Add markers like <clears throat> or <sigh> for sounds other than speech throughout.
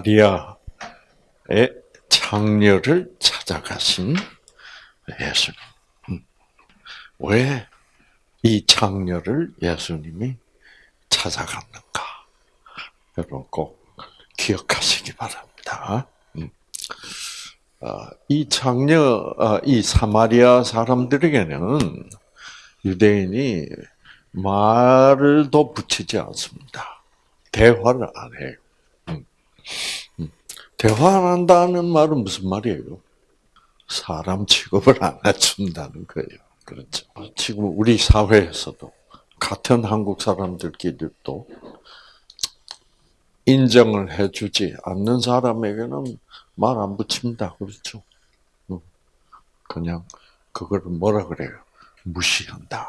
사마리아의 장녀를 찾아가신 예수님. 음. 왜이 장녀를 예수님이 찾아갔는가? 여러분 꼭 기억하시기 바랍니다. 음. 어, 이 장녀, 어, 이 사마리아 사람들에게는 유대인이 말을 더 붙이지 않습니다. 대화를 안 해요. 음. 음. 대화 안 한다는 말은 무슨 말이에요? 사람 취급을 안 해준다는 거예요. 그렇죠. 지금 우리 사회에서도 같은 한국 사람들끼리도 인정을 해주지 않는 사람에게는 말 안 붙입니다. 그렇죠. 음. 그냥 그걸 뭐라 그래요? 무시한다.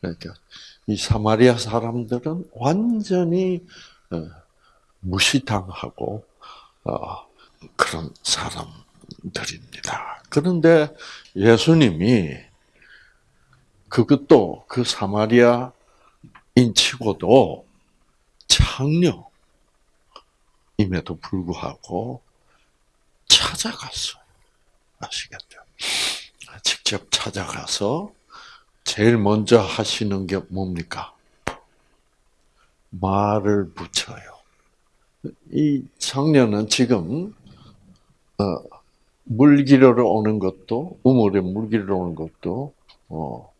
그러니까 이 사마리아 사람들은 완전히 어, 무시당하고 어, 그런 사람들입니다. 그런데 예수님이 그것도 그 사마리아인 치고도 창녀임에도 불구하고 찾아갔어요. 아시겠죠? 직접 찾아가서 제일 먼저 하시는 게 뭡니까? 말을 붙여요. 이 청년은 지금 어, 물기르러 오는 것도 우물에 물기르러 오는 것도 어,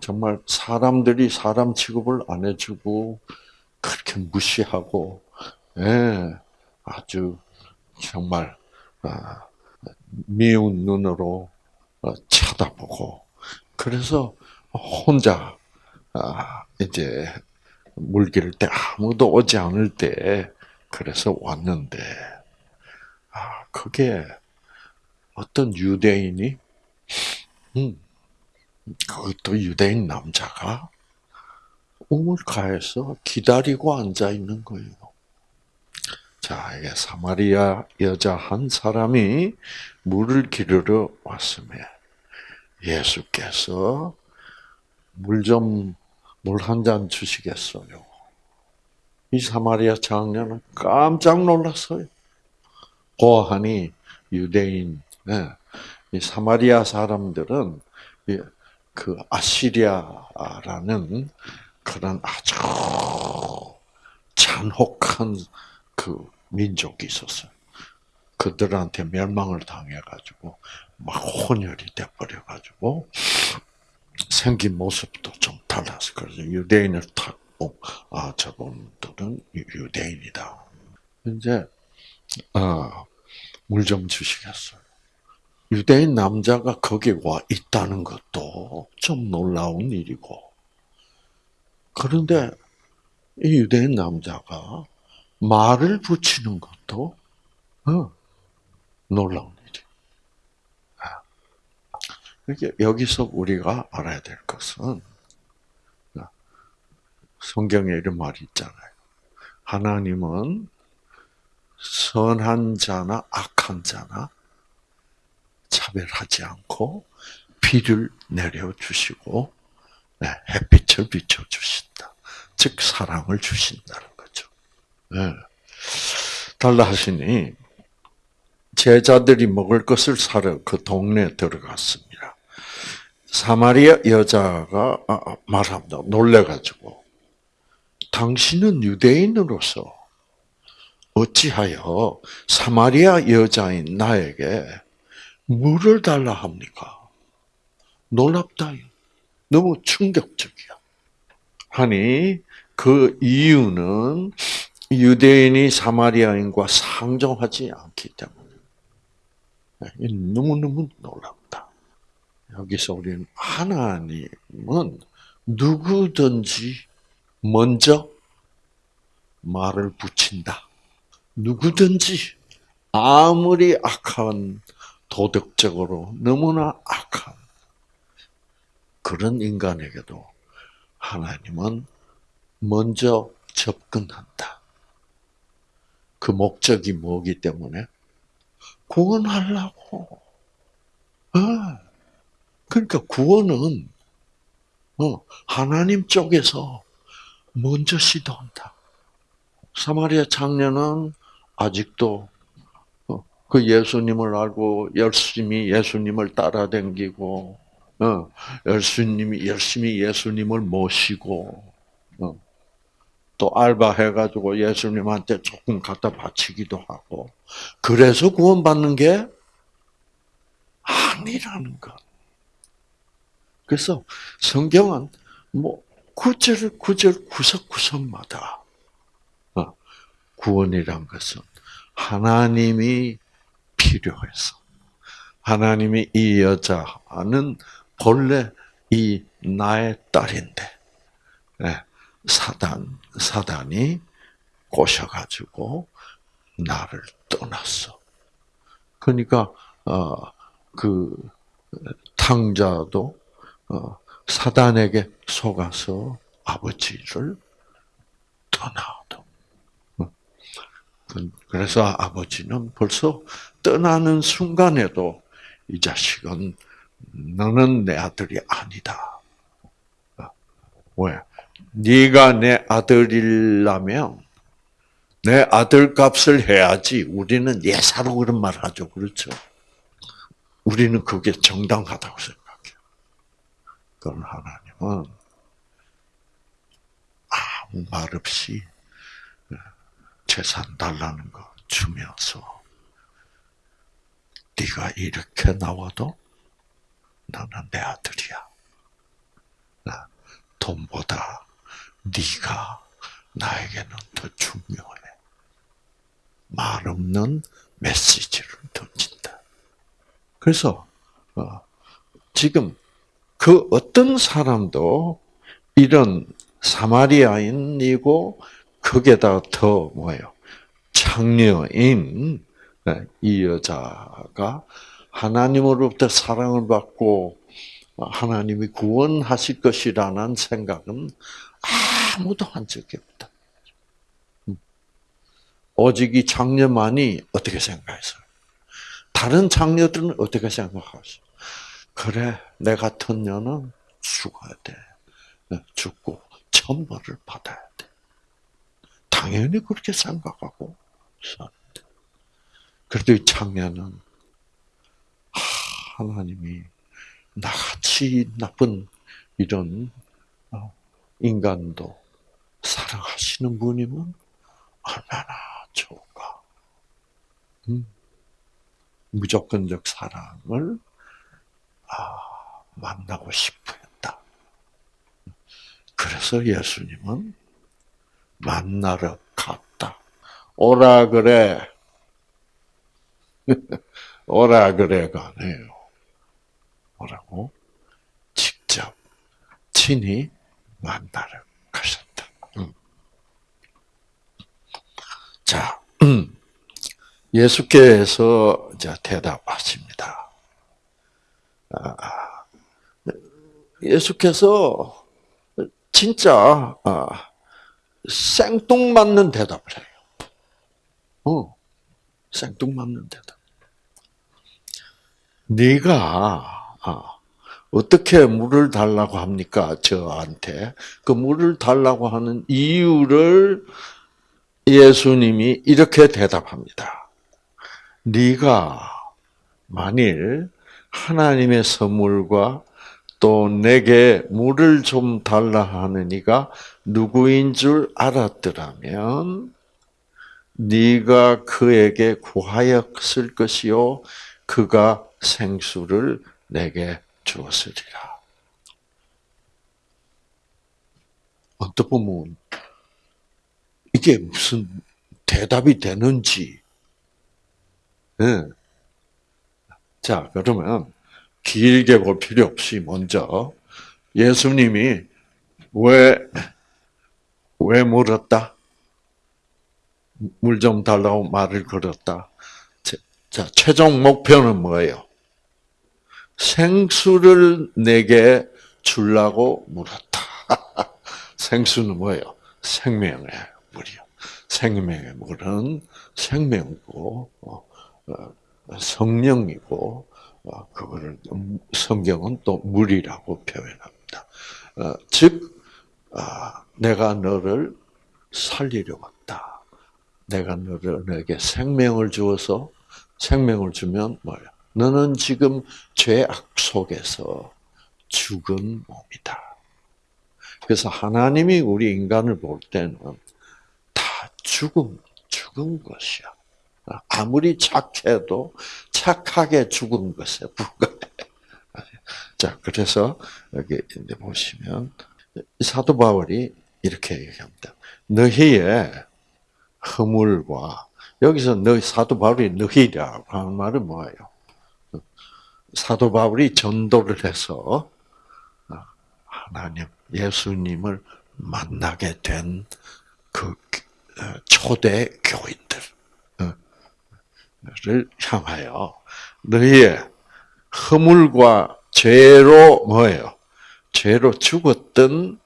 정말 사람들이 사람 취급을 안 해주고 그렇게 무시하고 예, 아주 정말 아, 미운 눈으로 어, 쳐다보고 그래서 혼자 아, 이제 물 기를 때 아무도 오지 않을 때 그래서 왔는데 아 그게 어떤 유대인이 음 그것도 유대인 남자가 우물가에서 기다리고 앉아 있는 거예요. 자, 이게 사마리아 여자 한 사람이 물을 기르러 왔음에 예수께서 물 좀, 물 한 잔 주시겠어요? 이 사마리아 장녀는 깜짝 놀랐어요. 고하니 유대인, 네. 이 사마리아 사람들은 그 아시리아라는 그런 아주 잔혹한 그 민족이 있었어요. 그들한테 멸망을 당해가지고 막 혼혈이 돼버려가지고 생긴 모습도 좀 달라서 그래서 유대인을 탁 고아 저분들은 유대인이다. 이제 어, 물좀 주시겠어요. 유대인 남자가 거기 와 있다는 것도 좀 놀라운 일이고 그런데 이 유대인 남자가 말을 붙이는 것도 어, 놀라운 그러니까 여기서 우리가 알아야 될 것은 성경에 이런 말이 있잖아요. 하나님은 선한 자나 악한 자나 차별하지 않고 비를 내려 주시고 네, 햇빛을 비춰 주신다. 즉 사랑을 주신다는 거죠. 네. 달라 하시니 제자들이 먹을 것을 사러 그 동네에 들어갔습니다. 사마리아 여자가 아, 아, 말합니다. 놀래가지고 당신은 유대인으로서 어찌하여 사마리아 여자인 나에게 물을 달라 합니까? 놀랍다. 너무 충격적이야. 하니 그 이유는 유대인이 사마리아인과 상종하지 않기 때문에 너무너무 놀랍 여기서 우리는 하나님은 누구든지 먼저 말을 붙인다. 누구든지 아무리 악한 도덕적으로 너무나 악한 그런 인간에게도 하나님은 먼저 접근한다. 그 목적이 뭐기 때문에 구원하려고. 어. 그러니까 구원은 어, 하나님 쪽에서 먼저 시도한다. 사마리아 장녀는 아직도 어, 그 예수님을 알고 열심히 예수님을 따라댕기고 어, 열심히 열심히 예수님을 모시고 어, 또 알바해가지고 예수님한테 조금 갖다 바치기도 하고 그래서 구원받는 게 아니라는 것. 그래서 성경은 뭐 구절 구절 구석구석마다 어, 구원이란 것은 하나님이 필요해서 하나님이 이 여자는 본래 이 나의 딸인데 예, 사단 사단이 꼬셔가지고 나를 떠났어. 그러니까 어그 탕자도 어, 사단에게 속아서 아버지를 떠나도. 어. 그래서 아버지는 벌써 떠나는 순간에도 이 자식은 너는 내 아들이 아니다. 어. 왜? 네가 내 아들이라면 내 아들 값을 해야지. 우리는 예사로 그런 말 하죠. 그렇죠? 우리는 그게 정당하다고 생각해요. 그런 하나님은 아무 말 없이 재산 달라는 거 주면서 네가 이렇게 나와도 너는 내 아들이야. 돈보다 네가 나에게는 더 중요해. 말 없는 메시지를 던진다. 그래서 어, 지금 그 어떤 사람도 이런 사마리아인이고 거기에다 더 뭐예요? 창녀인 네, 이 여자가 하나님으로부터 사랑을 받고 하나님이 구원하실 것이라는 생각은 아무도 한 적이 없다. 오직 이 장녀만이 어떻게 생각했어요? 다른 장녀들은 어떻게 생각하세요? 그래, 내 같은 년은 죽어야 돼. 죽고 천벌을 받아야 돼. 당연히 그렇게 생각하고 사는데. 그래도 이 장녀는 하나님이 나같이 나쁜 이런 어, 인간도 사랑하시는 분이면 얼마나 좋을까. 음. 무조건적 사랑을 아, 만나고 싶어 했다. 그래서 예수님은 만나러 갔다. 오라 그래. <laughs> 오라 그래가 아니에요. 오라고 직접 친히 만나러 가셨다. 음. 자, <clears throat> 예수께서 대답하십니다. 아, 예수께서 진짜 아, 생뚱맞는 대답을 해요. 어, 생뚱맞는 대답. 네가 아, 어떻게 물을 달라고 합니까? 저한테 그 물을 달라고 하는 이유를 예수님이 이렇게 대답합니다. 네가 만일 하나님의 선물과 또 내게 물을 좀 달라 하는 이가 누구인 줄 알았더라면 네가 그에게 구하였을 것이요 그가 생수를 내게 주었으리라. 어떻게 보면 이게 무슨 대답이 되는지 네. 자, 그러면 길게 볼 필요 없이 먼저 예수님이 왜, 왜 물었다? 물 좀 달라고 말을 걸었다. 자, 최종 목표는 뭐예요? 생수를 내게 주려고 물었다. <laughs> 생수는 뭐예요? 생명의 물이요. 생명의 물은 생명이고, 어, 어, 성령이고 어, 그거를 성경은 또 물이라고 표현합니다. 즉 아, 내가 너를 살리려 왔다. 내가 너를 너에게 생명을 주어서 생명을 주면 뭐야? 너는 지금 죄악 속에서 죽은 몸이다. 그래서 하나님이 우리 인간을 볼 때는 다 죽음, 죽은 것이야. 아무리 착해도 착하게 죽은 것에 불과해. <laughs> 자, 그래서 여기 이제 보시면 사도 바울이 이렇게 얘기합니다. 너희의 허물과 여기서 너희 사도 바울이 너희라고 하는 말은 뭐예요? 사도 바울이 전도를 해서 하나님 예수님을 만나게 된 그 초대 교인들을 향하여 너희의 허물과 죄로 뭐예요? 죄로 죽었던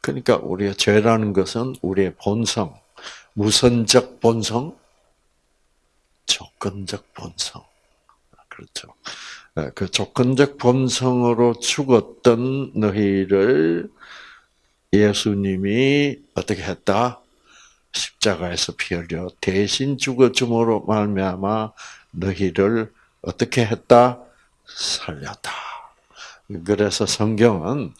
그러니까 우리의 죄라는 것은 우리의 본성, 무선적 본성, 조건적 본성. 그렇죠. 그 조건적 본성으로 죽었던 너희를 예수님이 어떻게 했다? 십자가에서 피 흘려 대신 죽어줌으로 말미암아 너희를 어떻게 했다? 살렸다. 그래서 성경은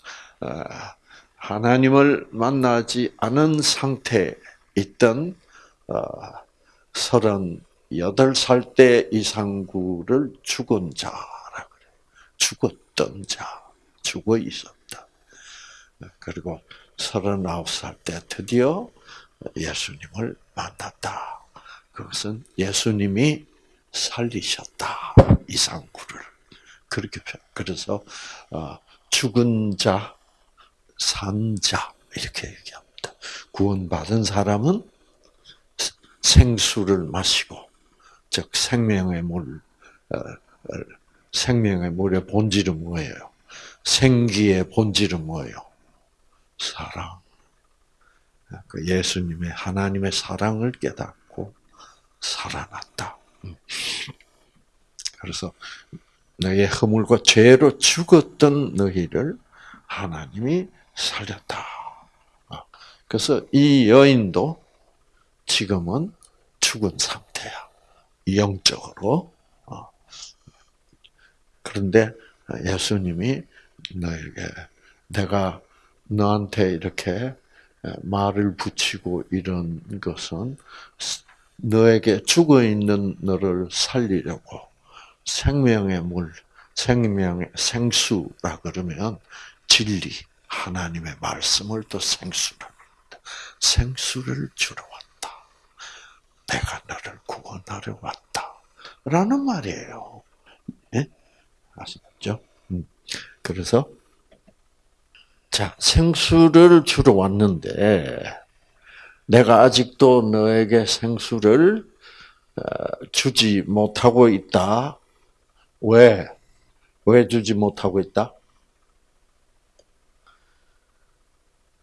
하나님을 만나지 않은 상태에 있던 서른여덟 살때 이상구를 죽은 자라 그래. 죽었던 자, 죽어 있었다. 그리고 서른아홉 살때 드디어 예수님을 만났다. 그것은 예수님이 살리셨다. 이상구를. 그렇게 그래서 죽은 자, 산 자 이렇게 얘기합니다. 구원받은 사람은 생수를 마시고 즉 생명의 물 생명의 물의 본질은 뭐예요? 생기의 본질은 뭐예요? 사랑. 그 예수님의 하나님의 사랑을 깨닫고 살아났다. 음. 그래서 너의 허물과 죄로 죽었던 너희를 하나님이 살렸다. 아, 그래서 이 여인도 지금은 죽은 상태야. 영적으로. 어. 그런데 예수님이 너에게 내가 너한테 이렇게 말을 붙이고 이런 것은 너에게 죽어 있는 너를 살리려고 생명의 물, 생명의 생수라 그러면 진리, 하나님의 말씀을 또 생수라 합니다. 생수를 주러 왔다. 내가 너를 구원하러 왔다. 라는 말이에요. 예? 아시겠죠? 음. 그래서 자, 생수를 주러 왔는데 내가 아직도 너에게 생수를 어, 주지 못하고 있다. 왜? 왜 주지 못하고 있다?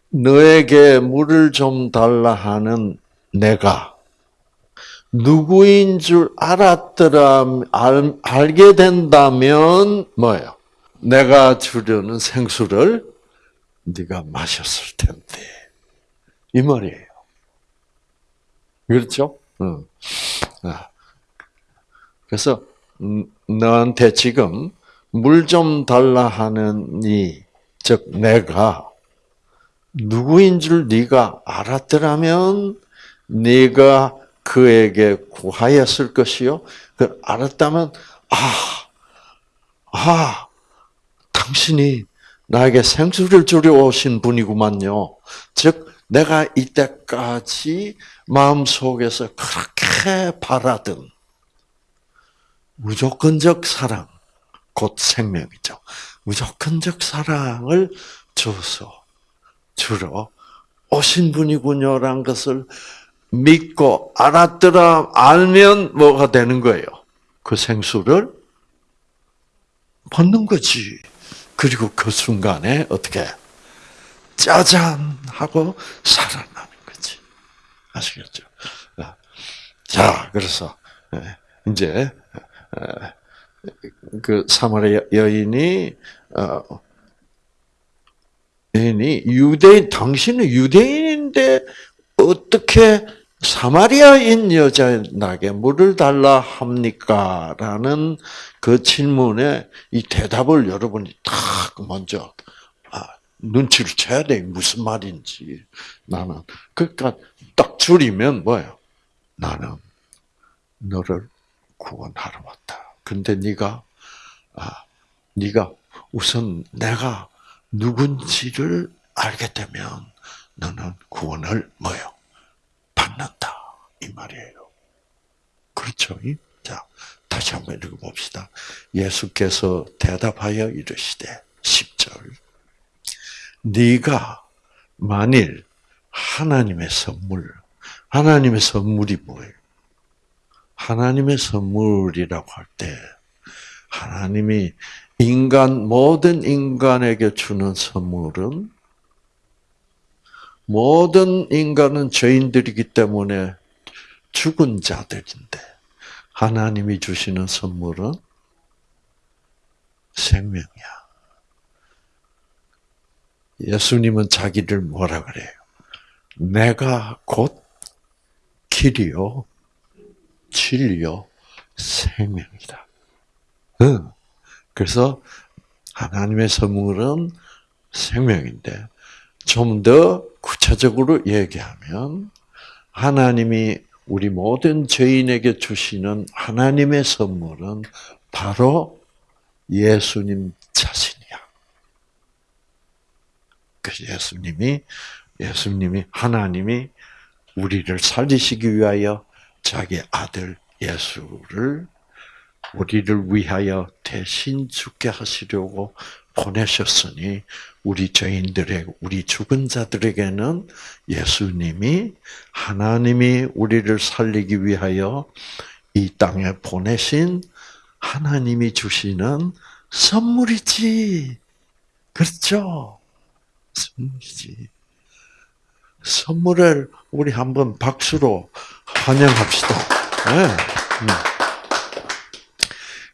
너에게 물을 좀 달라 하는 내가 누구인 줄 알았더라, 알, 알게 된다면, 뭐예요? 내가 주려는 생수를 네가 마셨을 텐데. 이 말이에요. 그렇죠? 응. 아. 그래서, 음, 너한테 지금 물 좀 달라 이, 즉, 내가 누구인 줄 네가 알았더라면 네가 그에게 구하였을 것이요. 그 알았다면 아, 아, 당신이 나에게 생수를 주려 오신 분이구만요. 즉 내가 이때까지 마음 속에서 그렇게 바라던 무조건적 사랑, 곧 생명이죠. 무조건적 사랑을 줘서 주러 오신 분이군요라는 것을 믿고 알았더라 알면 뭐가 되는 거예요? 그 생수를 받는 거지. 그리고 그 순간에 어떻게 짜잔 하고 살아나는 거지. 아시겠죠? 자, 그래서 예, 이제 예, 그 사마리아 여인이 어, 여인이 유대 당신은 유대인인데 어떻게 사마리아인 여자에게 물을 달라 합니까? 라는 그 질문에 이 대답을 여러분이 딱 먼저 아, 눈치를 채야 돼. 무슨 말인지. 나는. 그러니까 딱 줄이면 뭐예요? 나는 너를 구원하러 왔다. 근데 네가 아, 네가 우선 내가 누군지를 알게 되면 너는 구원을 뭐요? 받는다 이 말이에요. 그렇죠? 자 다시 한번 읽어봅시다. 예수께서 대답하여 이르시되 10절 네가 만일 하나님의 선물 하나님의 선물이 뭐예요? 하나님의 선물이라고 할 때 하나님이 인간 모든 인간에게 주는 선물은 모든 인간은 죄인들이기 때문에 죽은 자들인데 하나님이 주시는 선물은 생명이야. 예수님은 자기를 뭐라 그래요? 내가 곧 길이요, 진리요, 생명이다. 응. 그래서 하나님의 선물은 생명인데 좀 더 구체적으로 얘기하면 하나님이 우리 모든 죄인에게 주시는 하나님의 선물은 바로 예수님 자신이야. 그래서 예수님이 예수님이 하나님이 우리를 살리시기 위하여 자기 아들 예수를 우리를 위하여 대신 죽게 하시려고 보내셨으니 우리 죄인들의 우리 죽은 자들에게는 예수님이 하나님이 우리를 살리기 위하여 이 땅에 보내신 하나님이 주시는 선물이지. 그렇죠? 선물이지. 선물을 우리 한번 박수로 환영합시다. 네. 음.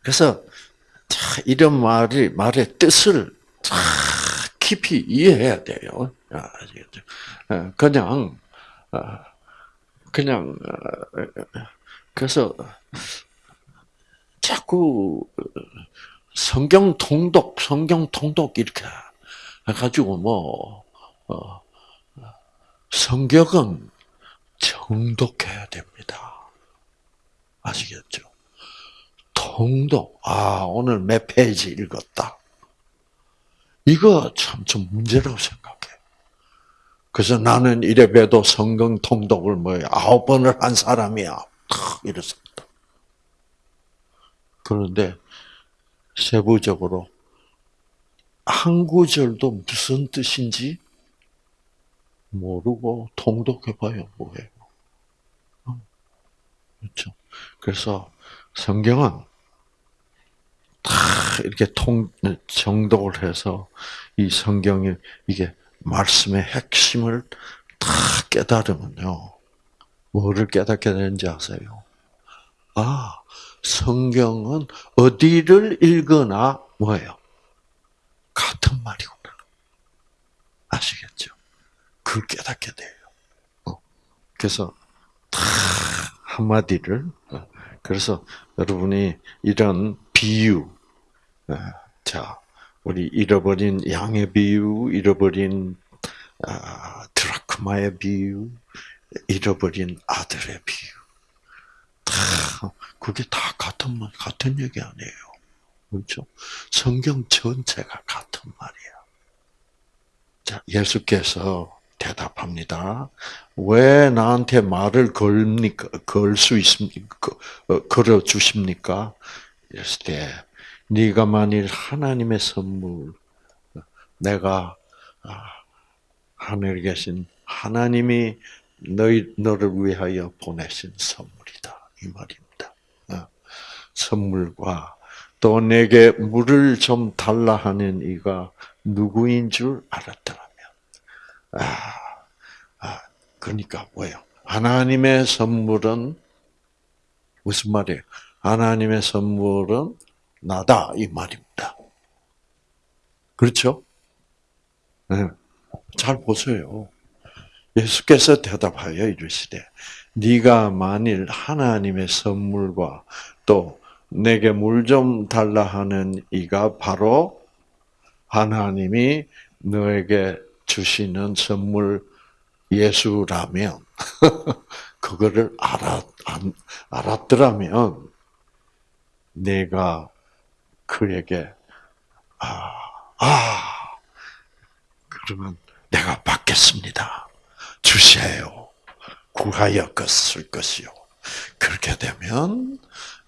그래서 이런 말이 말의 뜻을 깊이 이해해야 돼요. 아시겠죠? 어, 그냥 어, 그냥 어, 그래서 자꾸 성경 통독, 성경 통독 이렇게 해가지고 뭐 성경은 정독해야 됩니다. 아시겠죠? 통독. 아, 오늘 몇 페이지 읽었다. 이거 참 좀 문제라고 생각해. 그래서 나는 이래 봬도 성경 통독을 뭐 아홉 번을 한 사람이야. 이랬습니다. 그런데 세부적으로 한 구절도 무슨 뜻인지 모르고 통독해봐야 뭐해요. 어? 그렇죠. 그래서 성경은 다 이렇게 통 정독을 해서 이 성경의 이게 말씀의 핵심을 다 깨달으면요. 뭐를 깨닫게 되는지 아세요? 아, 성경은 어디를 읽거나 뭐예요? 같은 말이구나. 아시겠죠? 그걸 깨닫게 돼요. 어. 그래서 다 한마디를 어. 그래서 여러분이 이런 비유, 어, 자, 우리 잃어버린 양의 비유, 잃어버린 아, 드라크마의 비유, 잃어버린 아들의 비유, 다 그게 다 같은 말, 같은 얘기 아니에요. 그렇죠? 성경 전체가 같은 말이야. 자, 예수께서 대답합니다. 왜 나한테 말을 걸니까 걸 수 있습니까? 어, 걸어 주십니까? 이랬을 때 네가 만일 하나님의 선물 내가 아, 하늘에 계신 하나님이 너희 너를 위하여 보내신 선물이다 이 말입니다. 어, 선물과 또 내게 물을 좀 달라 하는 이가 누구인 줄 알았더라. 아, 아, 그러니까 뭐예요? 하나님의 선물은 무슨 말이에요? 하나님의 선물은 나다 이 말입니다. 그렇죠? 네. 잘 보세요. 예수께서 대답하여 이르시되 네가 만일 하나님의 선물과 또 내게 물 좀 달라 하는 이가 바로 하나님이 너에게 주시는 선물 예수라면 <laughs> 그거를 알았 알았더라면 내가 그에게 아, 아 그러면 내가 받겠습니다. 주세요. 구하여 것을 것이요. 그렇게 되면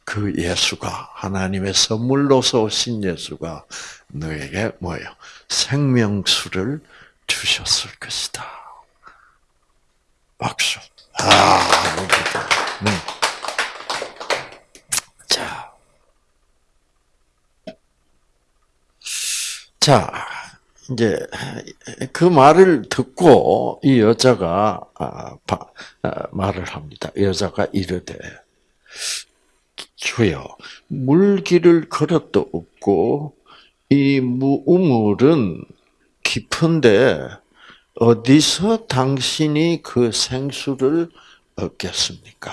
그 예수가 하나님의 선물로서 오신 예수가 너에게 뭐예요? 생명수를 주셨을 것이다. 박수. 아, 음. 자, 자, 이제 그 말을 듣고 이 여자가 아, 아, 말을 합니다. 여자가 이르되 주여 물길을 걸어도 없고 이 우물은 깊은데 어디서 당신이 그 생수를 얻겠습니까?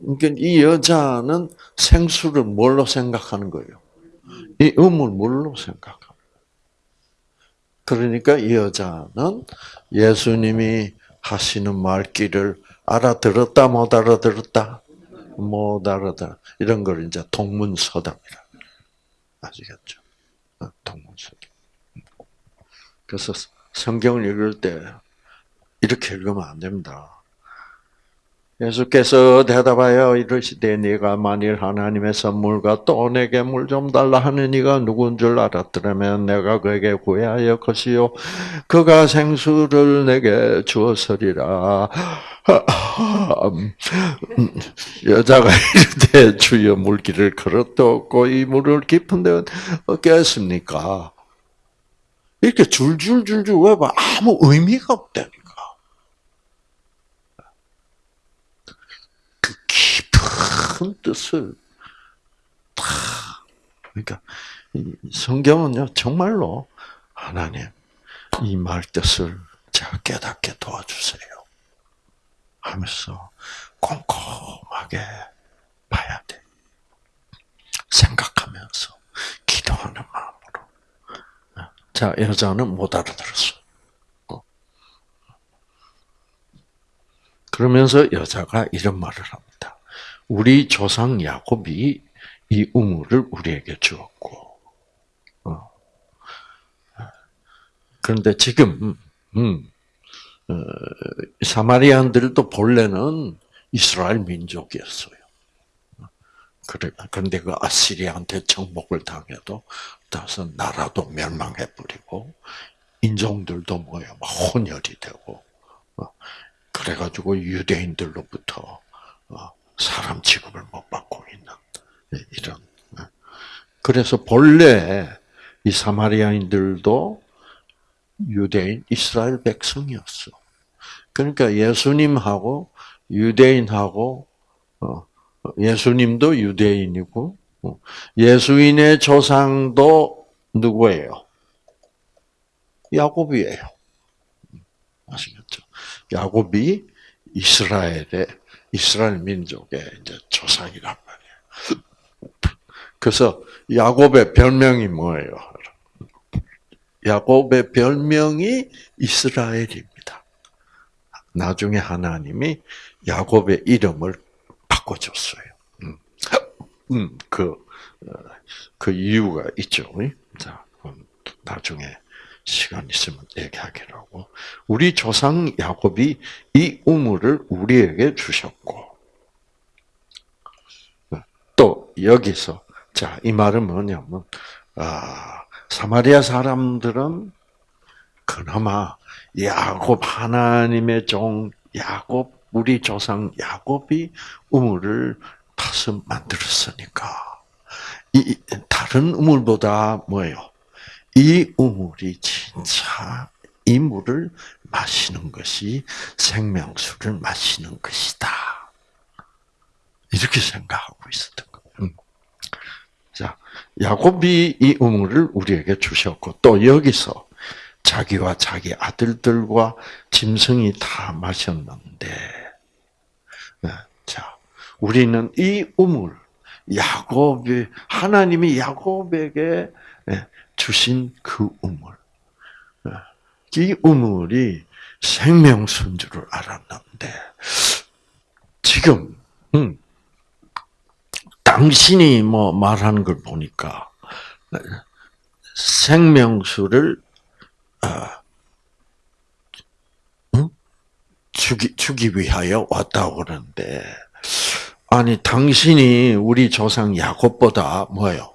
그러니까 이 여자는 생수를 뭘로 생각하는 거예요? 이 음을 뭘로 생각합니다. 그러니까 이 여자는 예수님이 하시는 말귀를 알아들었다 못 알아들었다 못 알아들 이런 걸 이제 동문서답이라 아시겠죠? 어, 동문서답. 그래서 성경을 읽을 때 이렇게 읽으면 안 됩니다. 예수께서 대답하여 이르시되 네가 만일 하나님의 선물과 또 내게 물 좀 달라 하는 이가 누군 줄 알았더라면 내가 그에게 구하여 것이요 그가 생수를 내게 주었으리라. 여자가 이르되 주여 물길을 걸었도 없고 이 물을 깊은 데 얻겠습니까? 이렇게 줄줄줄줄 외봐. 아무 의미가 없다니까. 큰 뜻을 다 그러니까 성경은요 정말로 하나님 이 말 뜻을 제가 깨닫게 도와주세요. 하면서 꼼꼼하게 봐야 돼. 생각하면서 기도하는 마음으로. 자 여자는 못 알아들었어. 어. 그러면서 여자가 이런 말을 합니다. 우리 조상 야곱이 이 우물을 우리에게 주었고, 어. 그런데 지금 음, 어, 사마리안들도 본래는 이스라엘 민족이었어요. 그런데 그 아시리한테 정복을 당해도 다섯 나라도 멸망해 버리고 인종들도 뭐야, 막 혼혈이 되고, 어, 그래가지고 유대인들로부터 어, 사람 취급을 못 받고 있는 이런. 그래서 본래 이 사마리아인들도 유대인 이스라엘 백성이었어. 그러니까 예수님하고 유대인하고 어, 예수님도 유대인이고 어, 예수인의 조상도 누구예요? 야곱이에요. 아시겠죠? 야곱이 이스라엘의 이스라엘 민족의 이제 조상이란 말이에요. 그래서 야곱의 별명이 뭐예요? 야곱의 별명이 이스라엘입니다. 나중에 하나님이 야곱의 이름을 바꿔줬어요. 음, 음 그, 어, 그 이유가 있죠. 자, 나중에 시간 있으면 얘기하기로 하고 우리 조상 야곱이 이 우물을 우리에게 주셨고 또 여기서 자 이 말은 뭐냐면 아, 사마리아 사람들은 그나마 야곱 하나님의 종 야곱 우리 조상 야곱이 우물을 파서 만들었으니까 이 다른 우물보다 뭐예요? 이 우물이 진짜 이 물을 마시는 것이 생명수를 마시는 것이다. 이렇게 생각하고 있었던 거예요. 음. 자, 야곱이 이 우물을 우리에게 주셨고 또 여기서 자기와 자기 아들들과 짐승이 다 마셨는데 자, 우리는 이 우물, 야곱이 하나님이 야곱에게 예, 주신 그 우물, 예, 이 우물이 생명수인 줄을 알았는데 지금 음, 당신이 뭐 말하는 걸 보니까 생명수를 어, 주기, 주기 위하여 왔다고 그러는데, 아니, 당신이 우리 조상 야곱보다 뭐예요?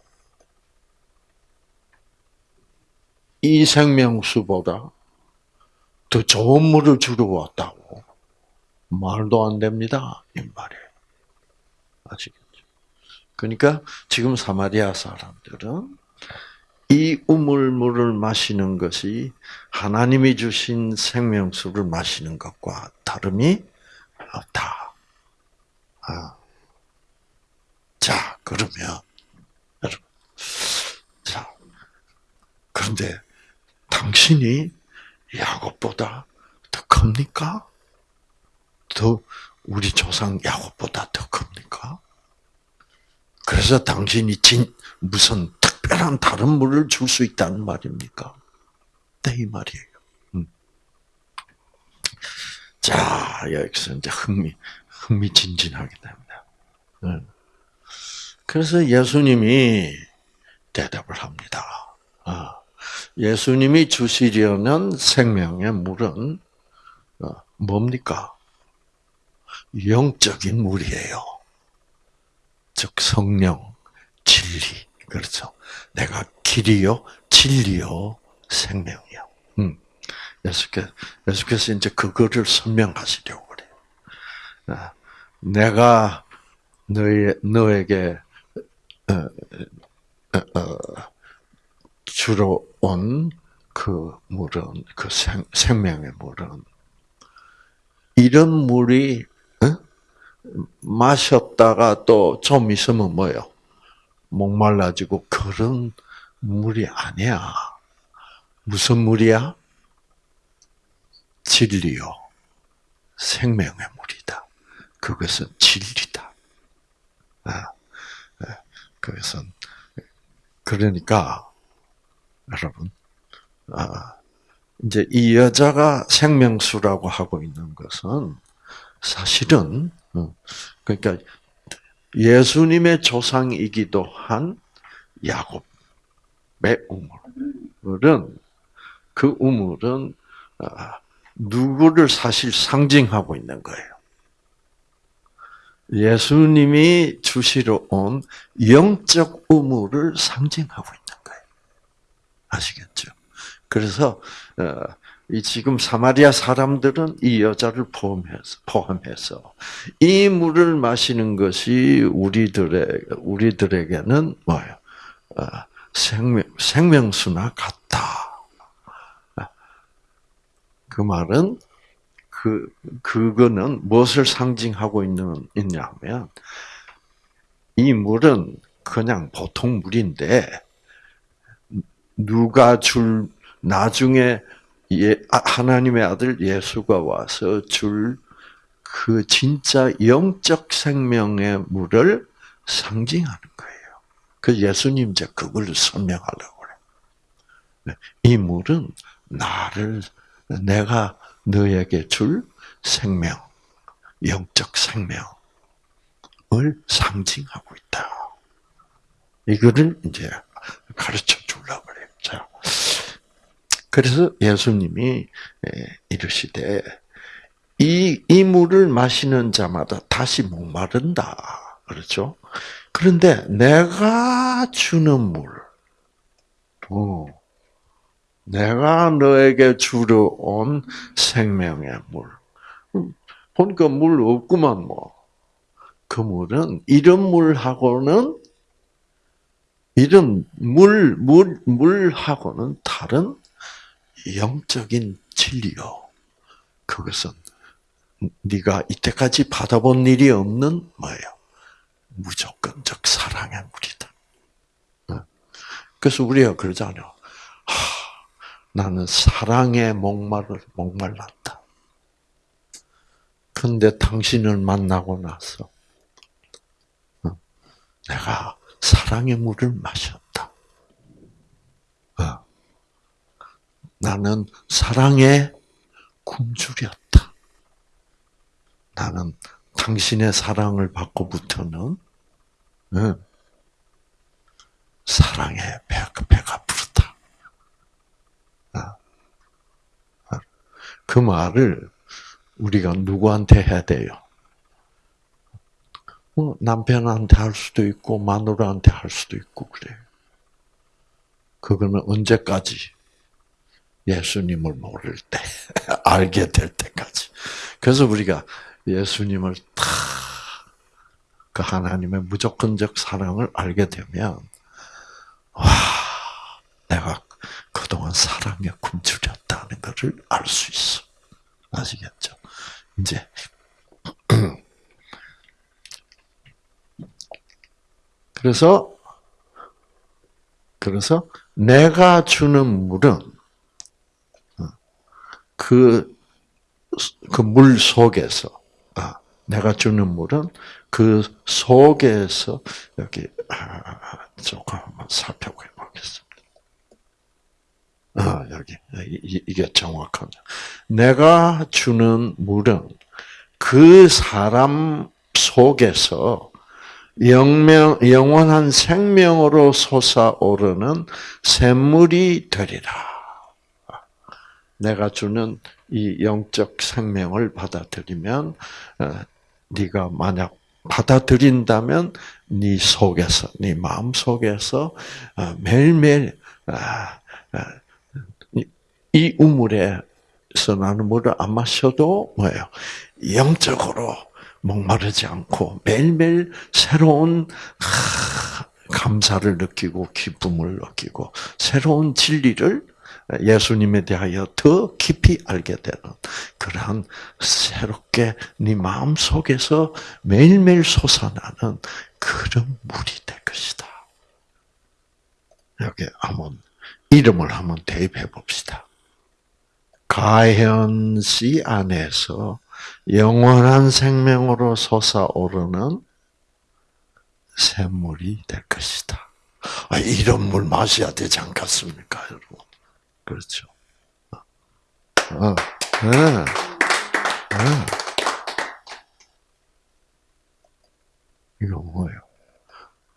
이 생명수보다 더 좋은 물을 주러 왔다고. 말도 안 됩니다. 이 말이에요. 아시겠죠? 그러니까 지금 사마리아 사람들은 이 우물물을 마시는 것이 하나님이 주신 생명수를 마시는 것과 다름이 없다. 아. 자, 그러면 여러분, 자, 그런데 당신이 야곱보다 더 큽니까? 더 우리 조상 야곱보다 더 큽니까? 그래서 당신이 진 무슨 특별한 다른 물을 줄 수 있다는 말입니까? 네, 이 말이에요. 음. 자, 여기서 이제 흥미, 흥미진진하게 됩니다. 음. 그래서 예수님이 대답을 합니다. 아, 예수님이 주시려는 생명의 물은 어, 뭡니까? 영적인 물이에요. 즉 성령, 진리. 그렇죠. 내가 길이요, 진리요, 생명이요. 음. 예수께서, 예수께서 이제 그거를 설명하시려고 그래요. 아, 내가 너희, 너에게, 어, 어, 어, 주로 온 그 물은, 그 생, 생명의 물은, 이런 물이, 어? 마셨다가 또 좀 있으면 뭐요? 목말라지고 그런 물이 아니야. 무슨 물이야? 진리요. 생명의 물이다. 그것은 진리다. 아, 아, 그것은 그러니까 여러분, 아, 이제 이 여자가 생명수라고 하고 있는 것은 사실은 어, 그러니까 예수님의 조상이기도 한 야곱의 우물은 그 우물은 아, 누구를 사실 상징하고 있는 거예요. 예수님이 주시러 온 영적 우물을 상징하고. 아시겠죠? 그래서 어, 이 지금 사마리아 사람들은 이 여자를 포함해서 포함해서 이 물을 마시는 것이 우리들의 우리들에게는 뭐예요? 어, 생명 생명수나 같다. 그 말은 그 그거는 무엇을 상징하고 있는 있냐면 이 물은 그냥 보통 물인데 누가 줄 나중에 예, 아, 하나님의 아들 예수가 와서 줄 그 진짜 영적 생명의 물을 상징하는 거예요. 그 예수님 이제 그걸 설명하려고 그래. 네, 이 물은 나를 내가 너에게 줄 생명, 영적 생명을 상징하고 있다. 이거를 이제 가르쳐 주려고 그래요. 자. 그래서 예수님이 이르시되 이, 이 물을 마시는 자마다 다시 목마른다. 그렇죠? 그런데 내가 주는 물, 어, 내가 너에게 주러 온 생명의 물. 보니까 물 없구만, 뭐. 그 물은 이런 물하고는, 이런 물, 물, 물하고는 다른 영적인 진리요. 그것은 네가 이때까지 받아본 일이 없는 뭐예요? 무조건적 사랑의 물이다. 어? 그래서 우리가 그러잖아요. 하, 나는 사랑에 목말을 목말랐다. 그 근데 당신을 만나고 나서 어, 내가 사랑의 물을 마셨다. 어, 나는 사랑의 굶주렸다. 나는 당신의 사랑을 받고부터는 사랑의 배가 부르다. 그 말을 우리가 누구한테 해야 돼요? 뭐 남편한테 할 수도 있고 마누라한테 할 수도 있고 그래요. 그거는 언제까지? 예수님을 모를 때, <laughs> 알게 될 때까지. 그래서 우리가 예수님을 다, 그 하나님의 무조건적 사랑을 알게 되면, 와, 내가 그동안 사랑에 굶주렸다는 것을 알 수 있어. 아시겠죠? 이제, <clears throat> 그래서, 그래서 내가 주는 물은 그, 그 물 속에서, 아, 내가 주는 물은 그 속에서, 여기, 아, 조금 한번 살펴보겠습니다. 아, 여기. 이게 정확하죠. 내가 주는 물은 그 사람 속에서 영명, 영원한 생명으로 솟아오르는 샘물이 되리라. 내가 주는 이 영적 생명을 받아들이면 어, 네가 만약 받아들인다면 네 속에서 네 마음 속에서 어, 매일매일 아, 아, 이 우물에서 나는 물을 안 마셔도 뭐예요? 영적으로 목마르지 않고 매일매일 새로운 감사를 느끼고 기쁨을 느끼고 새로운 진리를 예수님에 대하여 더 깊이 알게 되는 그러한 새롭게 네 마음 속에서 매일매일 솟아나는 그런 물이 될 것이다. 여기 한번 이름을 한번 대입해 봅시다. 가현 씨 안에서 영원한 생명으로 솟아오르는 샘물이 될 것이다. 아, 이런 물 마셔야 되지 않겠습니까, 여러분? 그렇죠. 어, 네. 네. 이거 뭐예요?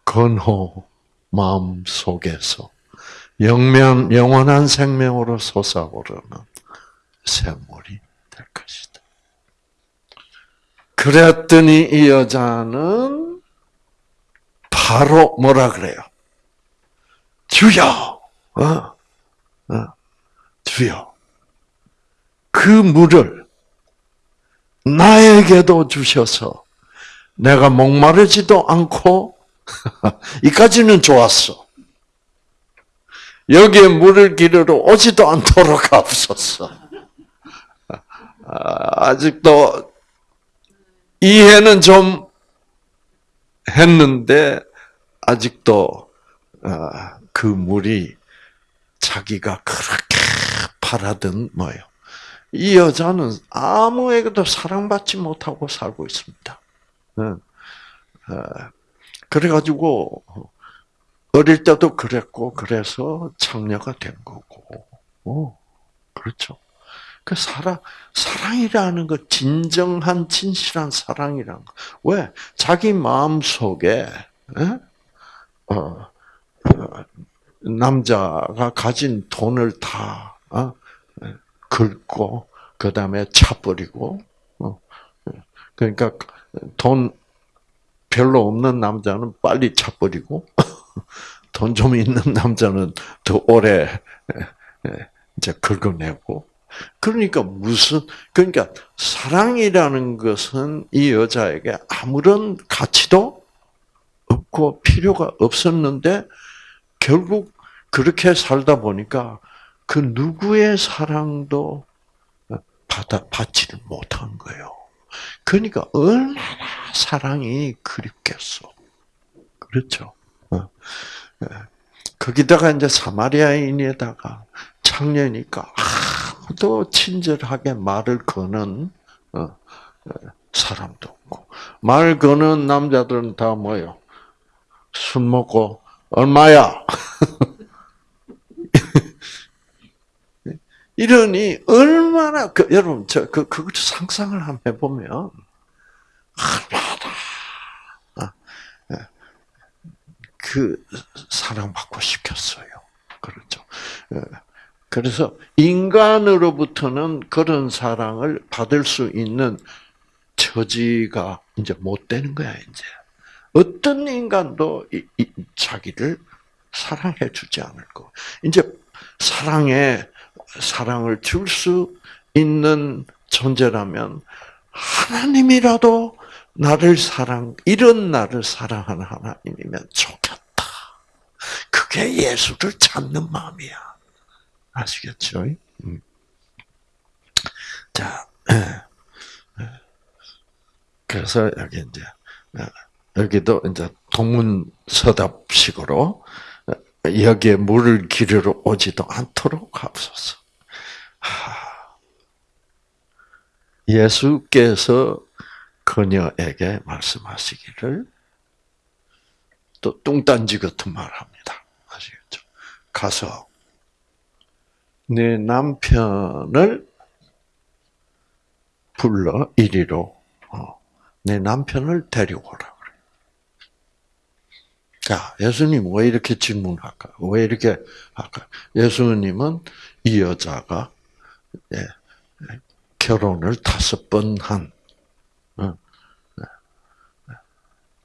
건호 마음 속에서 영면 영원한 생명으로 솟아오르는 샘물이. 그랬더니 이 여자는 바로 뭐라 그래요? 주여, 어, 어, 주여, 그 물을 나에게도 주셔서 내가 목마르지도 않고 <laughs> 이까지는 좋았어. 여기에 물을 기르러 오지도 않도록 하옵소서. 아, <laughs> 아직도 이해는 좀 했는데 아직도 아, 그 물이 자기가 그렇게 바라던 뭐예요. 이 여자는 아무에게도 사랑받지 못하고 살고 있습니다. 아, 그래가지고 어릴 때도 그랬고 그래서 창녀가 된 거고, 어, 그렇죠. 그 사랑, 사랑이라는 것, 진정한, 진실한 사랑이라는 것. 왜? 자기 마음 속에, 어, 어, 남자가 가진 돈을 다, 어, 긁고, 그 다음에 차버리고, 어, 그러니까 돈 별로 없는 남자는 빨리 차버리고, <laughs> 돈 좀 있는 남자는 더 오래 이제 긁어내고, 그러니까 무슨 그러니까 사랑이라는 것은 이 여자에게 아무런 가치도 없고 필요가 없었는데 결국 그렇게 살다 보니까 그 누구의 사랑도 받아 받지를 못한 거예요. 그러니까 얼마나 사랑이 그립겠어. 그렇죠. 어. 예. 거기다가 이제 사마리아인에다가 창녀니까 또 친절하게 말을 거는 어, 어, 사람도 없고 말 거는 남자들은 다 뭐요? 술 먹고 얼마야? <laughs> 이러니 얼마나 그, 여러분 저 그 그걸 상상을 한번 해보면 얼마나 아, 예. 그 사랑받고 싶겠어요. 그렇죠. 예. 그래서 인간으로부터는 그런 사랑을 받을 수 있는 처지가 이제 못 되는 거야 이제. 어떤 인간도 이, 이, 자기를 사랑해 주지 않을 거. 이제 사랑에 사랑을 줄 수 있는 존재라면 하나님이라도 나를 사랑 이런 나를 사랑하는 하나님이면 좋겠다. 그게 예수를 찾는 마음이야. 아시겠죠? 음. 자. <clears throat> 그래서 여기 이제 예. 여기도 이제 동문서답식으로 여기에 물을 기르러 오지도 않도록 하옵소서. 예수께서 그녀에게 말씀하시기를 또 뚱딴지 같은 말 합니다. 아시겠죠? 가서 내 남편을 불러 이리로 어, 내 남편을 데려오라. 자, 예수님 왜 이렇게 질문할까? 왜 이렇게 할까? 예수님은 이 여자가 예, 결혼을 다섯 번 한, 어, 예,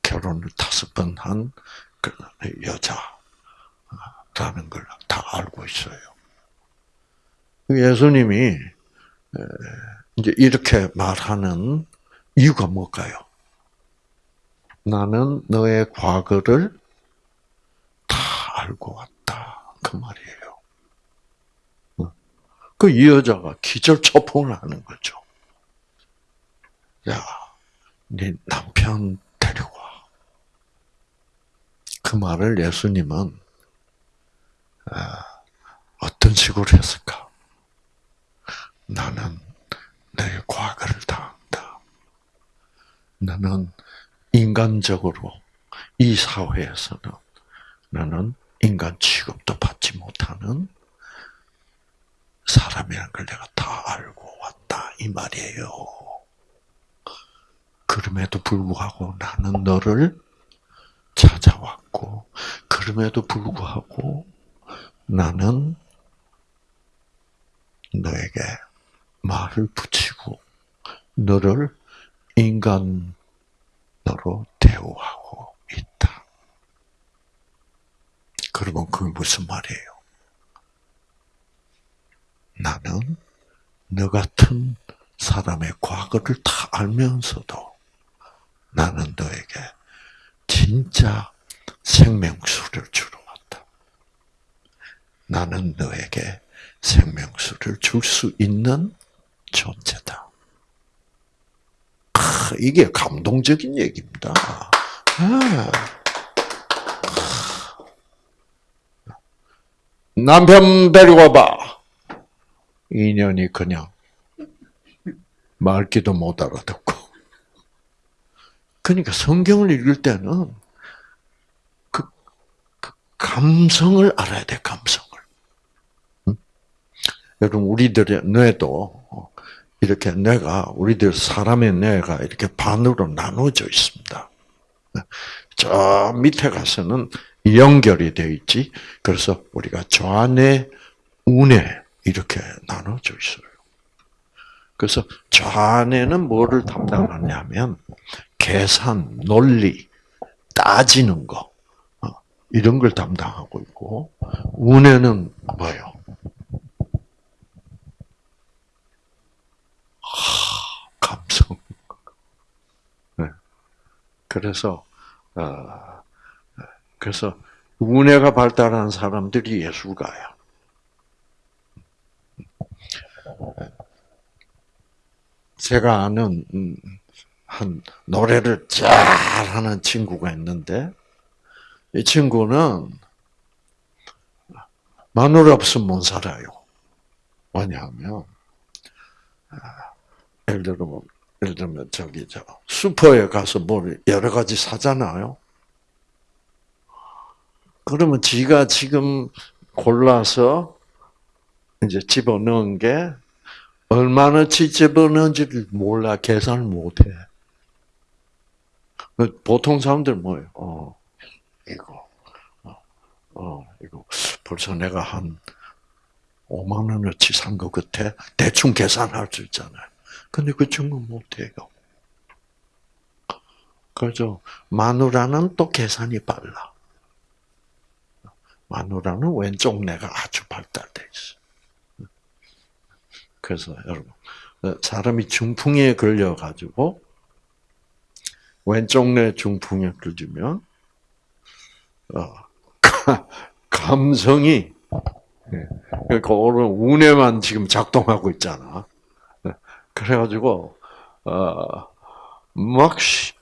결혼을 다섯 번한 그 여자라는 걸 다 알고 있어요. 예수님이 이제 이렇게 말하는 이유가 뭘까요? 나는 너의 과거를 알고 왔다. 그 말이에요. 어. 그이 여자가 기절초풍을 하는 거죠. 야, 네 남편 데려와. 그 말을 예수님은 아, 어떤 식으로 했을까? 나는 내 과거를 다 안다. 나는 인간적으로 이 사회에서는 나는 인간 취급도 받지 못하는 사람이라는 걸 내가 다 알고 왔다 이 말이에요. 그럼에도 불구하고 나는 너를 찾아왔고 그럼에도 불구하고 나는 너에게 말을 붙이고 너를 인간으로 대우하고 있다. 그러면 그게 무슨 말이에요? 나는 너 같은 사람의 과거를 다 알면서도 나는 너에게 진짜 생명수를 주러 왔다. 나는 너에게 생명수를 줄 수 있는 존재다. 이게 감동적인 얘기입니다. 아. 남편 데리고 봐. 인연이 그냥 말기도 못 알아듣고. 그러니까 성경을 읽을 때는 그, 그 감성을 알아야 돼, 감성을. 응? 여러분, 우리들의 뇌도 이렇게 뇌가, 우리들 사람의 뇌가 이렇게 반으로 나눠져 있습니다. 저 밑에 가서는 연결이 되어 있지. 그래서 우리가 좌뇌, 우뇌 이렇게 나눠져 있어요. 그래서 좌뇌는 뭐를 담당하냐면 계산, 논리, 따지는 거 어, 이런 걸 담당하고 있고 우뇌는 뭐요? 감성. 네. 그래서 어, 그래서 운해가 발달한 사람들이 예술가야. 제가 아는 음, 한 노래를 잘하는 친구가 있는데 이 친구는 마누라 없으면 못 살아요. 왜냐하면 아, 예를 들어 뭐 예를 들면 저기 저 슈퍼에 가서 뭘 여러 가지 사잖아요. 그러면 지가 지금 골라서 이제 집어넣은 게 얼마나치 집어넣은지를 몰라 계산을 못해. 그 보통 사람들 뭐예요? 어, 이거, 어, 어, 이거 벌써 내가 한 5만 원어치 산 것 같아. 대충 계산할 수 있잖아요. 근데 그 친구 못해요. 그죠? 마누라는 또 계산이 빨라. 마누라는 왼쪽 뇌가 아주 발달돼 있어. 그래서 여러분, 사람이 중풍에 걸려가지고 왼쪽 뇌 중풍에 걸리면 어, <laughs> 감성이 그러니까 운에만 지금 작동하고 있잖아. 그래가지고 어막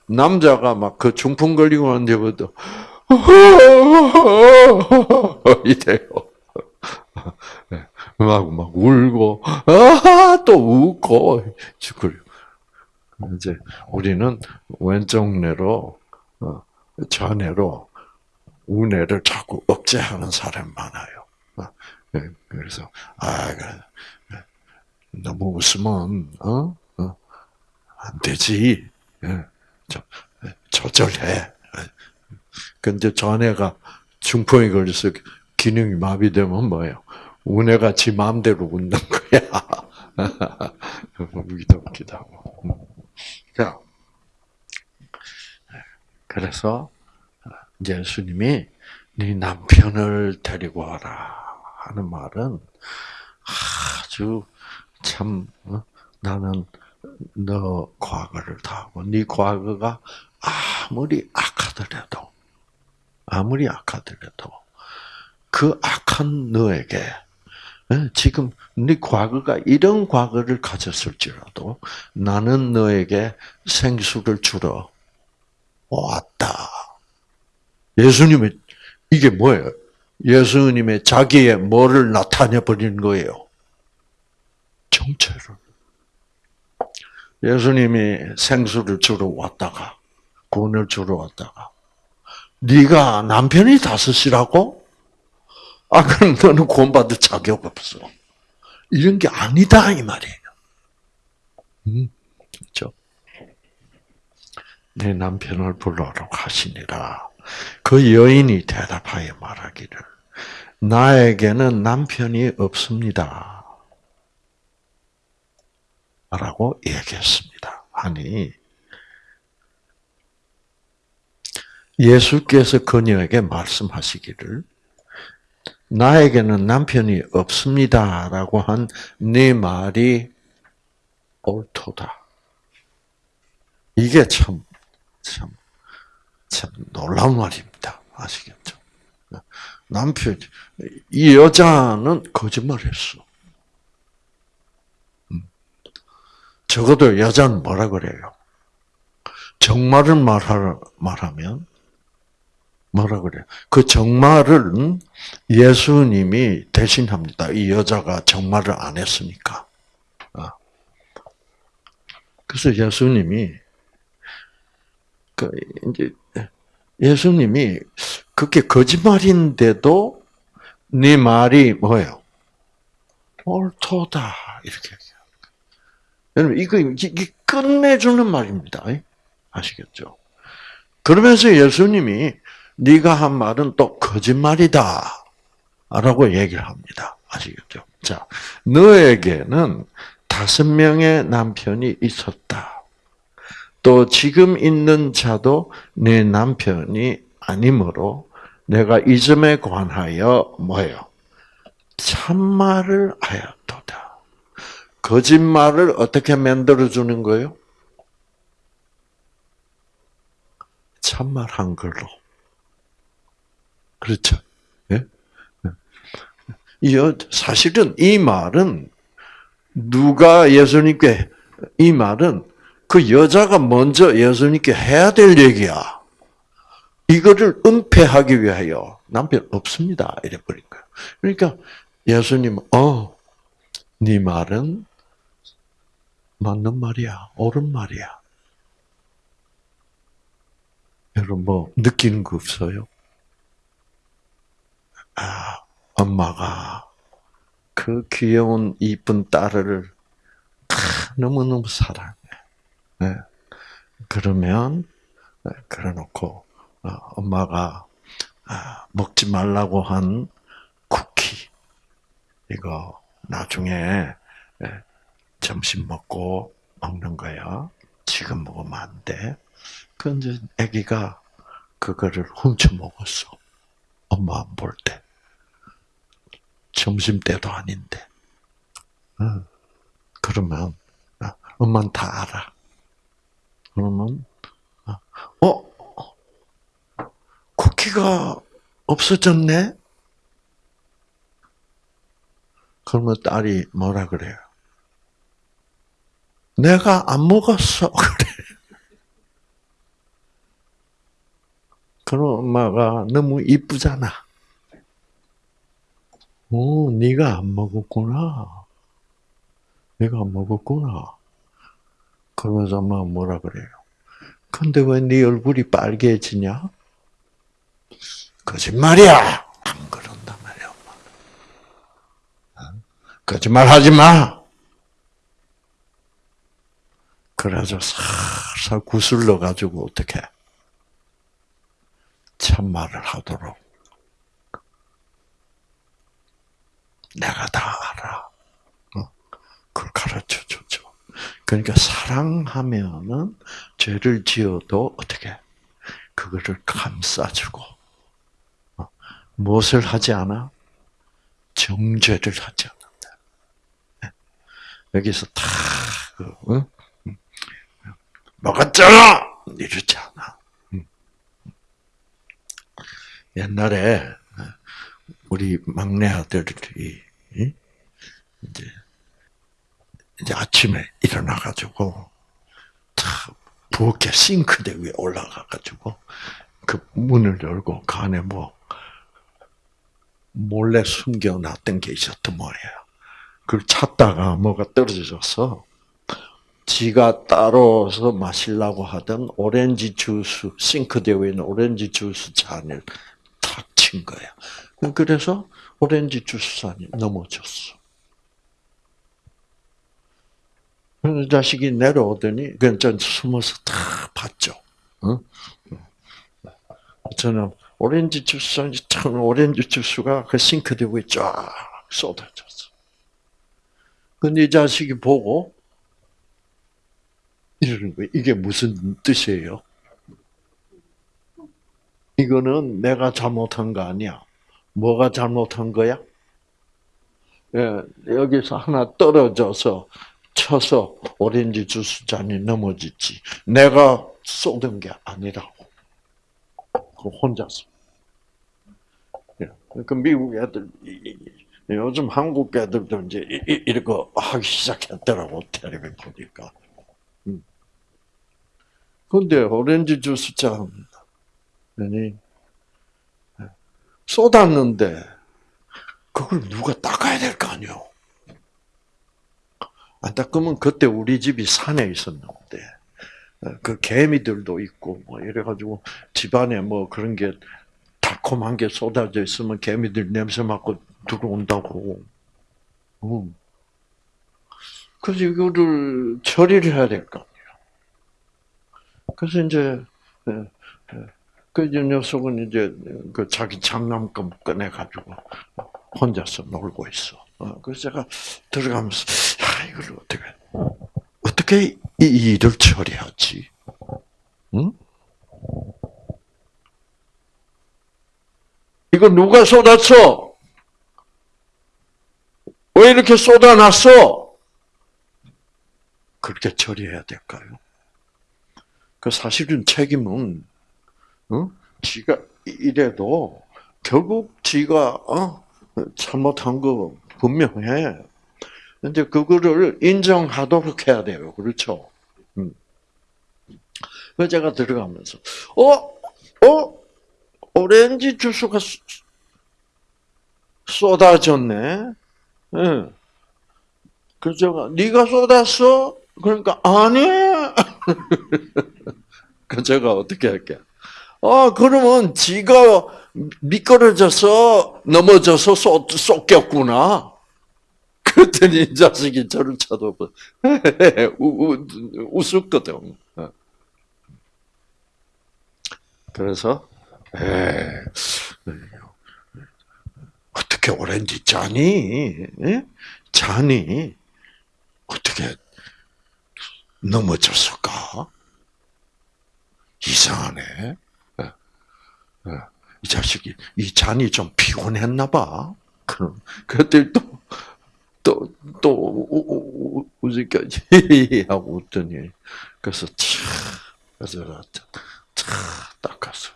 남자가 막 그 중풍 걸리고 난 뒤부터 <laughs> 이래요. 막, 막 울고, 아, 또 웃고, 그래요. 이제 우리는 왼쪽 뇌로, 어, 좌뇌로 우뇌를 자꾸 억제하는 사람이 많아요. 어, 예, 그래서, 아, 너무 웃으면, 어? 어? 안 되지. 예, 조절해. 근데 전에가 중풍이 걸려서 기능이 마비되면 뭐예요? 운해가 지 마음대로 웃는 거야. <laughs> 웃기도 하고. 자, 그래서 예수님이 네 남편을 데리고 와라 하는 말은 아주 참 어? 나는 너 과거를 다 하고 네 과거가 아무리 악하더라도 아무리 악하더라도 그 악한 너에게 어, 지금 네 과거가 이런 과거를 가졌을지라도 나는 너에게 생수를 주러 왔다. 예수님의 이게 뭐예요? 예수님의 자기의 뭐를 나타내 버리는 거예요? 정체를. 예수님이 생수를 주러 왔다가 구원을 주러 왔다가 네가 남편이 다섯이라고? 아 그럼 너는 구원받을 자격 없어. 이런 게 아니다 이 말이에요. 음, 그렇죠? 내 남편을 불러라 하시니라. 그 여인이 대답하여 말하기를 나에게는 남편이 없습니다. 라고 얘기했습니다. 아니 예수께서 그녀에게 말씀하시기를 나에게는 남편이 없습니다 라고 한 네 말이 옳도다. 이게 참, 참, 참 놀라운 말입니다. 아시겠죠? 남편, 이 여자는 거짓말했어. 적어도 여자는 뭐라 그래요? 정말을 말하, 말하면 뭐라 그래요? 그 정말을 예수님이 대신합니다. 이 여자가 정말을 안 했으니까. 아. 그래서 예수님이 그 이제 예수님이 그게 거짓말인데도 네 말이 뭐예요? 옳도다 이렇게 여러분 이거 이게 끝내주는 말입니다. 아시겠죠? 그러면서 예수님이 네가 한 말은 또 거짓말이다. 라고 얘기를 합니다. 아시겠죠? 자, 너에게는 다섯 명의 남편이 있었다. 또 지금 있는 자도 내 남편이 아니므로 내가 이 점에 관하여 뭐예요? 참말을 하였도다. 거짓말을 어떻게 만들어주는 거예요? 참말한 걸로. 그렇죠. 예? 이 사실은 이 말은 누가 예수님께 이 말은 그 여자가 먼저 예수님께 해야 될 얘기야. 이거를 은폐하기 위하여 남편 없습니다. 이래 버린 거야. 그러니까 예수님, 어, 네 말은 맞는 말이야. 옳은 말이야. 여러분 뭐 느끼는 거 없어요? 아, 엄마가 그 귀여운 이쁜 딸을 너무너무 사랑해. 네. 그러면 그래 놓고 어, 엄마가 아, 먹지 말라고 한 쿠키 이거 나중에 예, 점심 먹고 먹는 거야. 지금 먹으면 안 돼. 근데 아기가 그거를 훔쳐 먹었어. 엄마 안 볼 때. 점심 때도 아닌데. 그러면 아, 엄마는 다 알아. 그러면 어 쿠키가 없어졌네. 그러면 딸이 뭐라 그래요? 내가 안 먹었어. <laughs> 그래. 그럼 엄마가 너무 이쁘잖아. 오, 네가 안 먹었구나. 내가 안 먹었구나. 그러면서 엄마가 뭐라 그래요? 근데 왜 네 얼굴이 빨개지냐? 거짓말이야! 안 그런단 말이야, 엄마. 거짓말 하지 마! 그래서 살살 구슬러 가지고 어떻게 참말을 하도록 내가 다 알아. 어? 그걸 가르쳐 줬죠. 그러니까 사랑하면은 죄를 지어도 어떻게 그거를 감싸주고 어? 무엇을 하지 않아? 정죄를 하지 않는다. 네. 여기서 다 그, 응? 먹었잖아! 이러지 않아. 옛날에 우리 막내 아들이 이제 이제 아침에 일어나 가지고 부엌에 싱크대 위에 올라가 가지고 그 문을 열고 그 안에 뭐 몰래 숨겨놨던 게 있었던 모양이에요. 그걸 찾다가 뭐가 떨어져서 지가 따로서 마시려고 하던 오렌지 주스, 싱크대 위에 있는 오렌지 주스 잔을 탁 친 거야. 그래서 오렌지 주스 잔이 넘어졌어. 그 자식이 내려오더니 그냥 전 숨어서 다 봤죠. 응? 저는 오렌지 주스 참 오렌지 주스가 그 싱크대 위에 쫙 쏟아졌어. 근데 이 자식이 보고 이러는 거예요. 이게 무슨 뜻이에요? 이거는 내가 잘못한 거 아니야. 뭐가 잘못한 거야? 예, 여기서 하나 떨어져서 쳐서 오렌지 주스 잔이 넘어졌지. 내가 쏟은 게 아니라고. 그 혼자서. 그 미국 애들 요즘 한국 애들도 이제 이거 하기 시작했더라고 텔레비 보니까. 근데 오렌지 주스 잔 아니 쏟았는데 그걸 누가 닦아야 될 거 아니요. 안 닦으면 그때 우리 집이 산에 있었는데 그 개미들도 있고 뭐 이래가지고 집안에 뭐 그런 게 달콤한 게 쏟아져 있으면 개미들 냄새 맡고 들어온다고. 음. 그래서 이거를 처리를 해야 될까? 그래서 이제 예, 예. 그 녀석은 이제 그 자기 장난감 꺼내 가지고 혼자서 놀고 있어. 어, 그래서 제가 들어가면서 야 이걸 어떻게 어떻게 이 일을 처리하지? 응? 이거 누가 쏟았어? 왜 이렇게 쏟아놨어? 그렇게 처리해야 될까요? 그 사실은 책임은 어? 지가 이래도 결국 지가 어? 잘못한 거 분명해. 근데 그거를 인정하도록 해야 돼요. 그렇죠? 음. 그 제가 들어가면서 어? 어? 오렌지 주스가 쏟아졌네. 응. 그래서 제가 네가 쏟았어? 그러니까 아니. <laughs> 그 제가 어떻게 할게? 아 그러면 지가 미끄러져서 넘어져서 쏟, 쏟겼구나. 그랬더니 이 자식이 저를 쳐다보 <laughs> 웃었거든. 그래서 에 어떻게 오렌지 짜니? 에? 자니? 어떻게 넘어졌을까? 이상하네. 이 자식이 이 잔이 좀 피곤했나 봐. 그럼 그때 또 또또 웃으니까 하고 웃더니 그래서 차 그래서 차 닦았어요.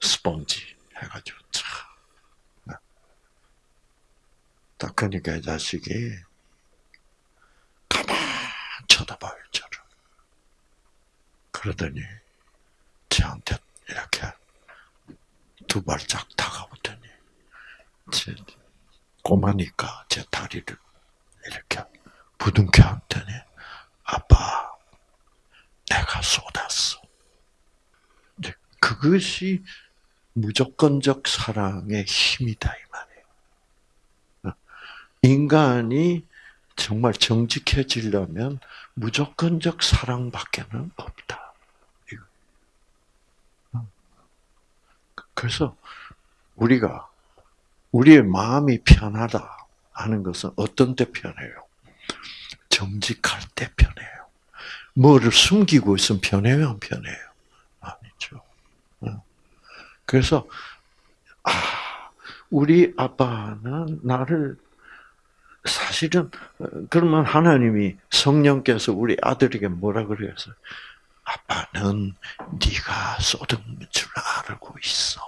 스펀지 해가지고 차 닦으니까 이 자식이 가만 쳐다봐요 저를. 그러더니 저한테 이렇게 두 발짝 다가오더니 제 꼬마니까 제 다리를 이렇게 부둥켜 안더니 아빠 내가 쏟았어. 그것이 무조건적 사랑의 힘이다 이 말이에요. 인간이 정말 정직해지려면 무조건적 사랑밖에는 없다. 그래서 우리가 우리의 마음이 편하다 하는 것은 어떤 때 편해요? 정직할 때 편해요. 뭐를 숨기고 있으면 편해요, 안 편해요? 아니죠. 어. 그래서 아, 우리 아빠는 나를 사실은 그러면 하나님이 성령께서 우리 아들에게 뭐라 그랬어요? 아빠는 네가 쏟은 줄 알고 있어.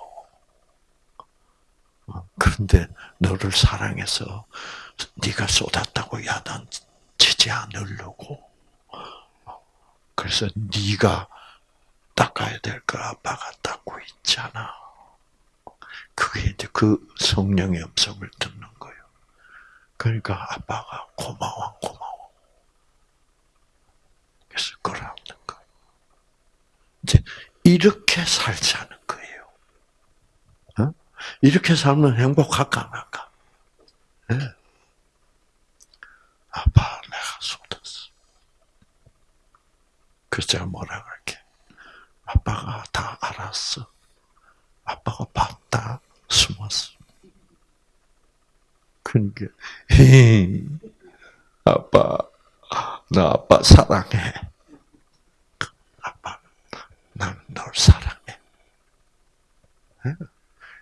그런데 너를 사랑해서 네가 쏟았다고 야단치지 않으려고. 그래서 네가 닦아야 될거 아빠가 닦고 있잖아. 그게 이제 그 성령의 음성을 듣는 거예요. 그러니까 아빠가 고마워, 고마워. 그래서 거예요. 이렇게 살자는 거예요. 어? 이렇게 살면 행복할까 안 할까? 네. 아빠, 내가 쏟았어. 그래서 제가 뭐라 그럴게. 아빠가 다 알았어. 아빠가 봤다. 숨었어. 그러니까, <laughs> 아빠, 나 아빠 사랑해. 아빠, 난널 사랑해.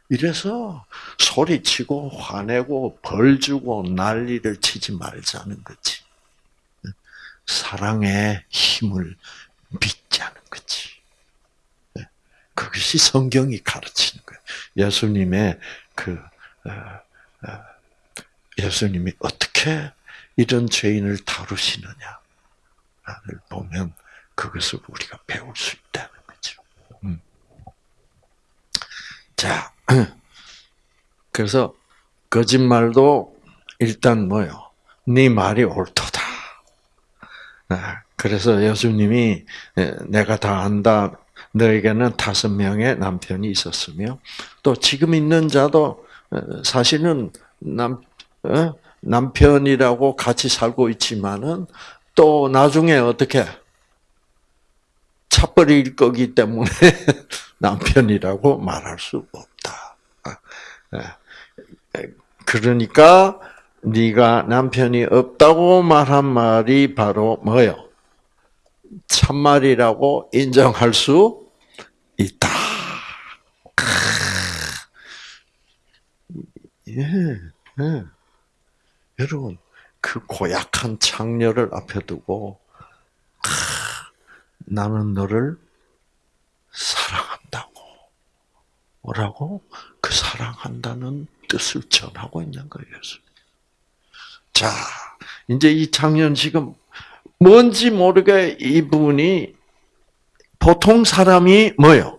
이래서 소리치고 화내고 벌 주고 난리를 치지 말자는 거지. 사랑의 힘을 믿자는 거지. 그것이 성경이 가르치는 거예요. 예수님의 그 어, 어, 예수님이 어떻게 이런 죄인을 다루시느냐를 보면 그것을 우리가 배울 수 있다는 거죠. 음. 자, <clears throat> 그래서 거짓말도 일단 뭐요? 네 말이 옳도다. 아, 그래서 예수님이 내가 다 안다. 너에게는 다섯 명의 남편이 있었으며 또 지금 있는 자도 어, 사실은 남 어? 남편이라고 같이 살고 있지만은 또 나중에 어떻게 차버릴 거기 때문에 <laughs> 남편이라고 말할 수 없다. 아, 예. 그러니까 네가 남편이 없다고 말한 말이 바로 뭐요? 참말이라고 인정할 수 있다. 예, 예. 여러분, 그 고약한 창녀를 앞에 두고, 나는 너를 사랑한다고. 뭐라고? 그 사랑한다는 뜻을 전하고 있는 거예요. 자, 이제 이 지금 뭔지 모르게 이분이 보통 사람이 뭐요?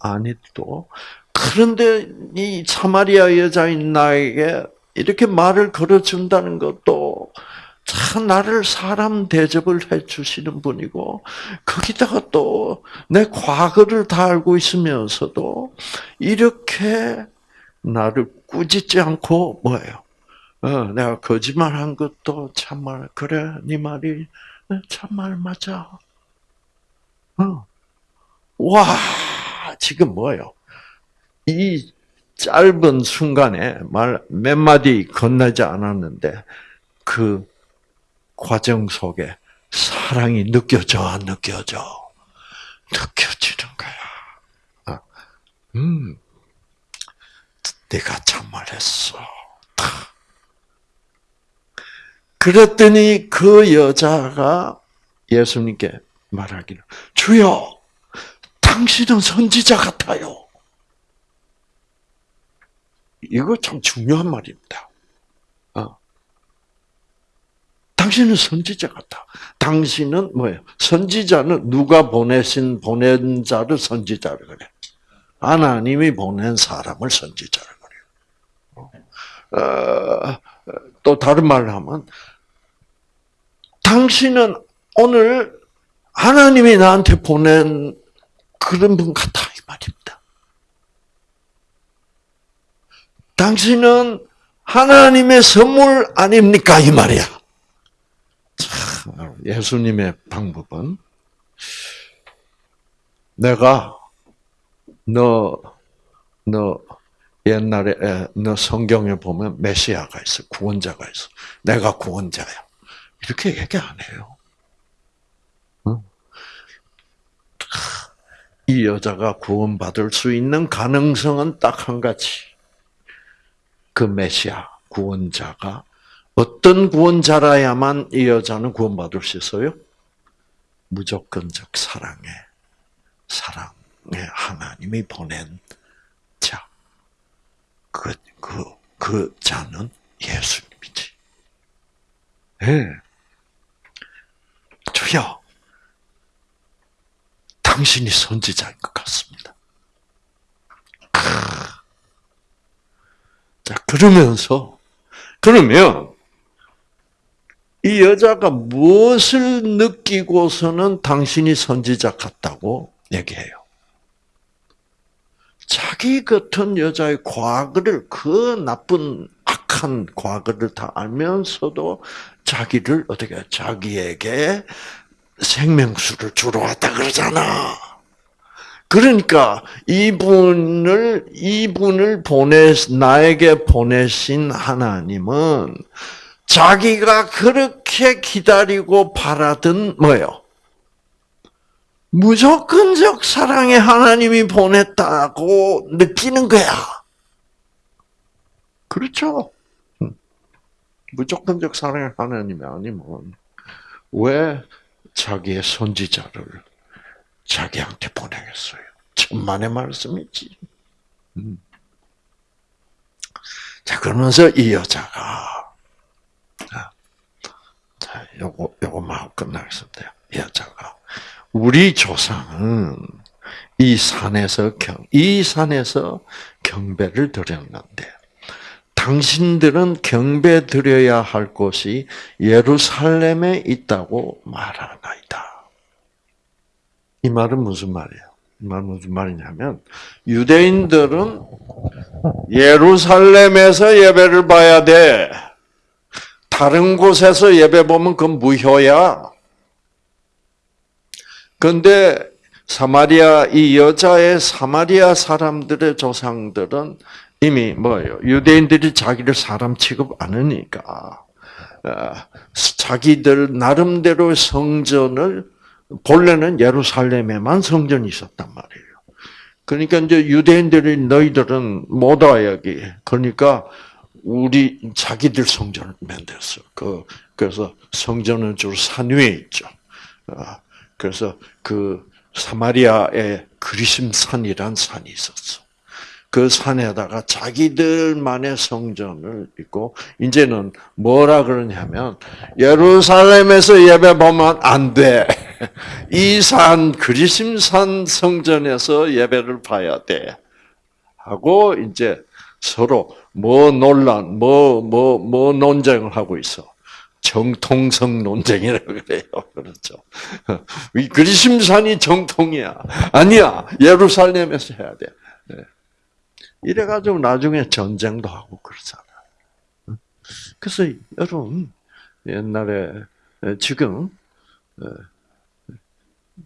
아니도. 그런데 이 사마리아 여자인 나에게 이렇게 말을 걸어준다는 것도 참 나를 사람 대접을 해 주시는 분이고 거기다가 또 내 과거를 다 알고 있으면서도 이렇게 나를 꾸짖지 않고 뭐예요? 어, 내가 거짓말한 것도 참말 그래 네 말이 참말 맞아. 어. 와 지금 뭐예요? 이 짧은 순간에 말 몇 마디 건너지 않았는데 그 과정 속에 사랑이 느껴져 안 느껴져 느껴지는 거야. 어. 음, 내가 참말했어. 그랬더니 그 여자가 예수님께 말하기를 주여 당신은 선지자 같아요. 이거 참 중요한 말입니다. 어. 당신은 선지자 같다. 당신은 뭐예요? 선지자는 누가 보내신 보낸 자를 선지자를 그래. 하나님이 보낸 사람을 선지자를 그래. 어, 또 다른 말로 하면 당신은 오늘 하나님이 나한테 보낸 그런 분 같아 이 말입니다. 당신은 하나님의 선물 아닙니까 이 말이야. 참, 예수님의 방법은 내가 너 너 옛날에 너 성경에 보면 메시아가 있어 구원자가 있어 내가 구원자야 이렇게 얘기 안 해요. 이 여자가 구원받을 수 있는 가능성은 딱 한 가지. 그 메시아 구원자가 어떤 구원자라야만 이 여자는 구원받을 수 있어요? 무조건적 사랑에 사랑의 하나님이 보낸 자. 그, 그, 그 자는 예수님이지. 예. 네. 주여, 당신이 선지자인 것 같습니다. 자, 그러면서, 그러면, 이 여자가 무엇을 느끼고서는 당신이 선지자 같다고 얘기해요? 자기 같은 여자의 과거를, 그 나쁜, 악한 과거를 다 알면서도 자기를 어떻게, 자기에게 생명수를 주러 왔다 그러잖아. 그러니까 이분을 이분을 보내 나에게 보내신 하나님은 자기가 그렇게 기다리고 바라던 뭐요? 무조건적 사랑의 하나님이 보냈다고 느끼는 거야. 그렇죠? 무조건적 사랑의 하나님이 아니면 왜 자기의 선지자를 자기한테 보내겠어요. 천만의 말씀이지. 음. 자, 그러면서 이 여자가, 자, 요거, 요거만 끝나겠습니다. 이 여자가, 우리 조상은 이 산에서 경, 이 산에서 경배를 드렸는데, 당신들은 경배 드려야 할 곳이 예루살렘에 있다고 말하나이다. 이 말은 무슨 말이에요? 이 말은 무슨 말이냐면 유대인들은 예루살렘에서 예배를 봐야 돼. 다른 곳에서 예배 보면 그건 무효야. 그런데 사마리아 이 여자의 사마리아 사람들의 조상들은 이미 뭐예요? 유대인들이 자기를 사람 취급 안 하니까 어, 자기들 나름대로 성전을 본래는 예루살렘에만 성전이 있었단 말이에요. 그러니까 이제 유대인들이 너희들은 못 와 여기. 그러니까 우리 자기들 성전을 만들었어. 그 그래서 성전은 주로 산 위에 있죠. 어, 그래서 그 사마리아에 그리심산이란 산이 있었어. 그 산에다가 자기들만의 성전을 있고 이제는 뭐라 그러냐면 예루살렘에서 예배 보면 안 돼. <laughs> 이 산 그리심산 성전에서 예배를 봐야 돼. 하고 이제 서로 뭐 논란, 뭐 뭐 뭐 논쟁을 하고 있어. 정통성 논쟁이라고 그래요. <laughs> 그렇죠. 이 그리심산이 정통이야. 아니야. 예루살렘에서 해야 돼. 네. 이래가지고 나중에 전쟁도 하고 그러잖아. 그래서 여러분 옛날에 지금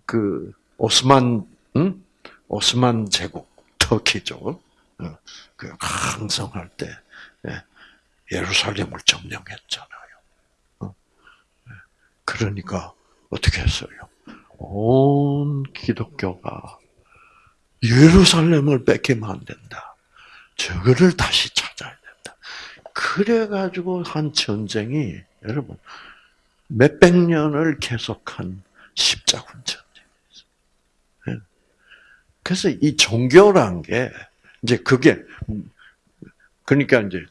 그 오스만 응? 오스만 제국 터키죠. 그 강성할 때 예, 예루살렘을 점령했잖아요. 그러니까 어떻게 했어요? 온 기독교가 예루살렘을 뺏기면 안 된다. 저거를 다시 찾아야 된다. 그래가지고 한 전쟁이 여러분 몇백 년을 계속한 십자군 전쟁이었어요. 그래서 이 종교란 게 이제 그게 그러니까 이제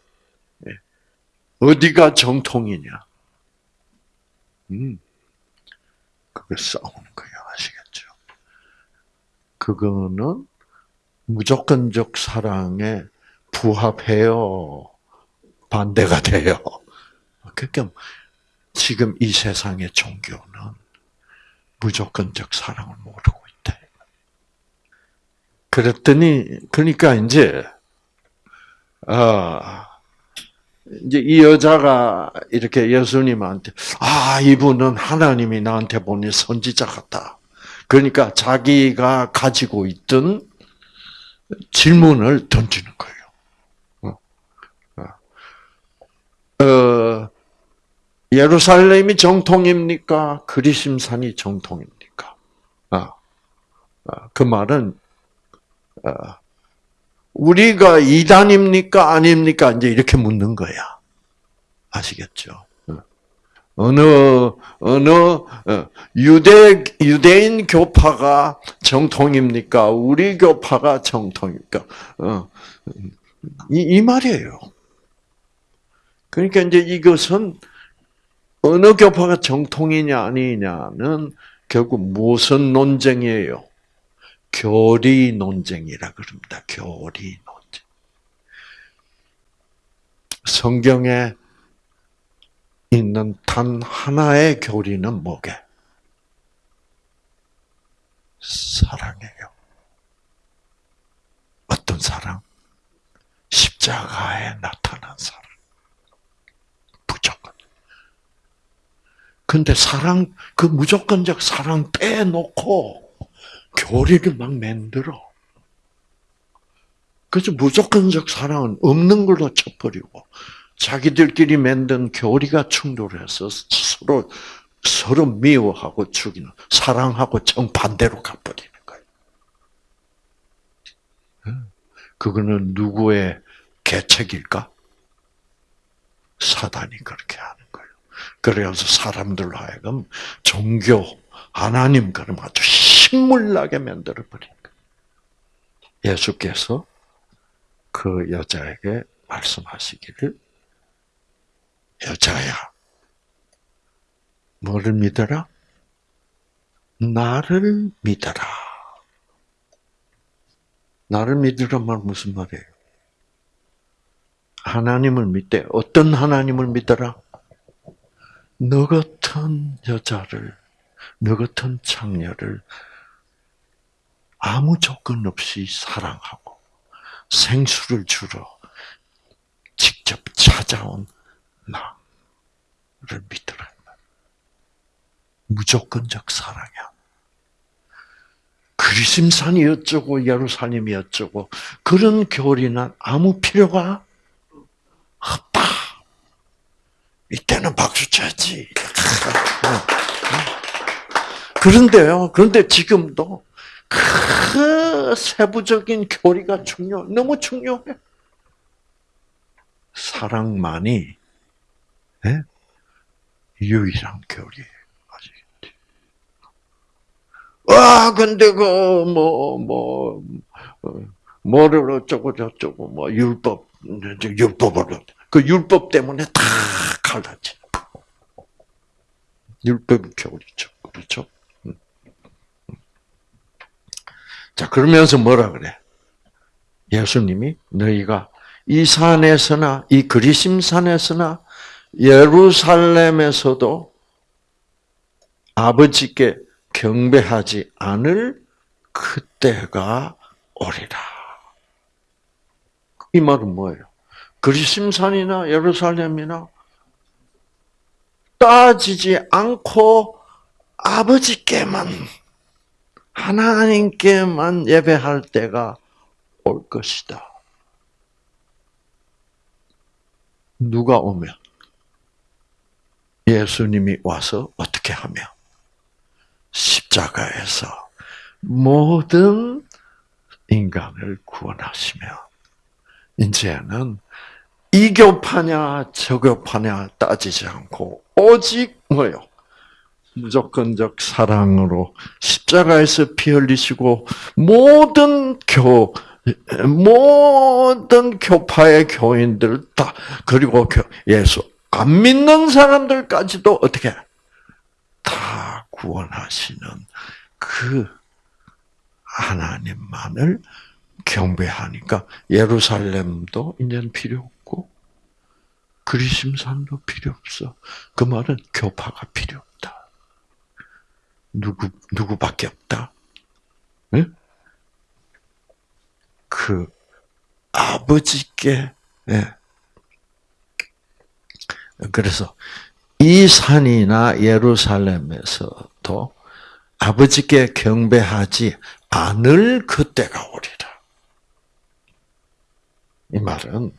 어디가 정통이냐? 음, 그걸 싸우는 거예요. 아시겠죠? 그거는 무조건적 사랑에 부합해요. 반대가 돼요. 그러니까 지금 이 세상의 종교는 무조건적 사랑을 모르고. 그랬더니 그러니까 이제 아 이제 이 여자가 이렇게 예수님한테 아 이분은 하나님이 나한테 보낸 선지자 같다. 그러니까 자기가 가지고 있던 질문을 던지는 거예요. 어, 어. 어 예루살렘이 정통입니까? 그리심산이 정통입니까? 아, 아, 그 말은 우리가 이단입니까? 아닙니까? 이제 이렇게 묻는 거야. 아시겠죠? 어느, 어느, 어, 유대, 유대인 교파가 정통입니까? 우리 교파가 정통입니까? 어, 이, 이 말이에요. 그러니까 이제 이것은 어느 교파가 정통이냐 아니냐는 결국 무슨 논쟁이에요? 교리 논쟁이라 그럽니다. 교리 논쟁. 성경에 있는 단 하나의 교리는 뭐게? 사랑이에요. 어떤 사랑? 십자가에 나타난 사랑. 무조건. 근데 사랑, 그 무조건적 사랑 빼놓고 교리를 막 만들어. 그래서 무조건적 사랑은 없는 걸로 쳐버리고 자기들끼리 만든 교리가 충돌해서 서로 서로 미워하고 죽이는 사랑하고 정반대로 가버리는 거예요. 그거는 누구의 계책일까? 사단이 그렇게 하는 거예요. 그래서 사람들로 하여금 종교, 하나님 그럼 아주 신물나게 만들어 버린 거예요. 예수께서 그 여자에게 말씀하시기를 여자야 뭐를 믿어라? 나를 믿어라. 나를 믿으란 말 무슨 말이에요? 하나님을 믿대. 어떤 하나님을 믿어라? 너 같은 여자를, 너 같은 창녀를 아무 조건 없이 사랑하고 생수를 주러 직접 찾아온 나를 믿으라. 무조건적 사랑이야. 그리심산이 어쩌고 예루살렘이 어쩌고 그런 교리는 아무 필요가 없다. 이때는 박수 쳐야지. <laughs> 그런데요. 그런데 지금도 그 세부적인 교리가 중요, 너무 중요해. 사랑만이 네? 유일한. 아시겠지? 와, 근데 그, 뭐, 뭐, 어, 뭐를 어쩌고 저쩌고, 뭐, 율법, 율법으로. 그 율법 때문에 다 갈라지. 율법 교리죠. 그렇죠? 자, 그러면서 뭐라 그래? 예수님이 너희가 이 산에서나 이 그리심 산에서나 예루살렘에서도 아버지께 경배하지 않을 그때가 오리라. 이 말은 뭐예요? 그리심산이나 예루살렘이나 따지지 않고 아버지께만 하나님께만 예배할 때가 올 것이다. 누가 오면 예수님이 와서 어떻게 하며 십자가에서 모든 인간을 구원하시며 이제는 이교파냐 저교파냐 따지지 않고 오직 뭐요? 무조건적 사랑으로 십자가에서 피 흘리시고 모든 교 모든 교파의 교인들 다 그리고 예수 안 믿는 사람들까지도 어떻게 다 구원하시는 그 하나님만을 경배하니까 예루살렘도 이제는 필요 없고 그리심산도 필요 없어. 그 말은 교파가 필요. 누구 누구밖에 없다. 응? 그 아버지께 예. 그래서 이 산이나 예루살렘에서도 아버지께 경배하지 않을 그때가 오리라. 이 말은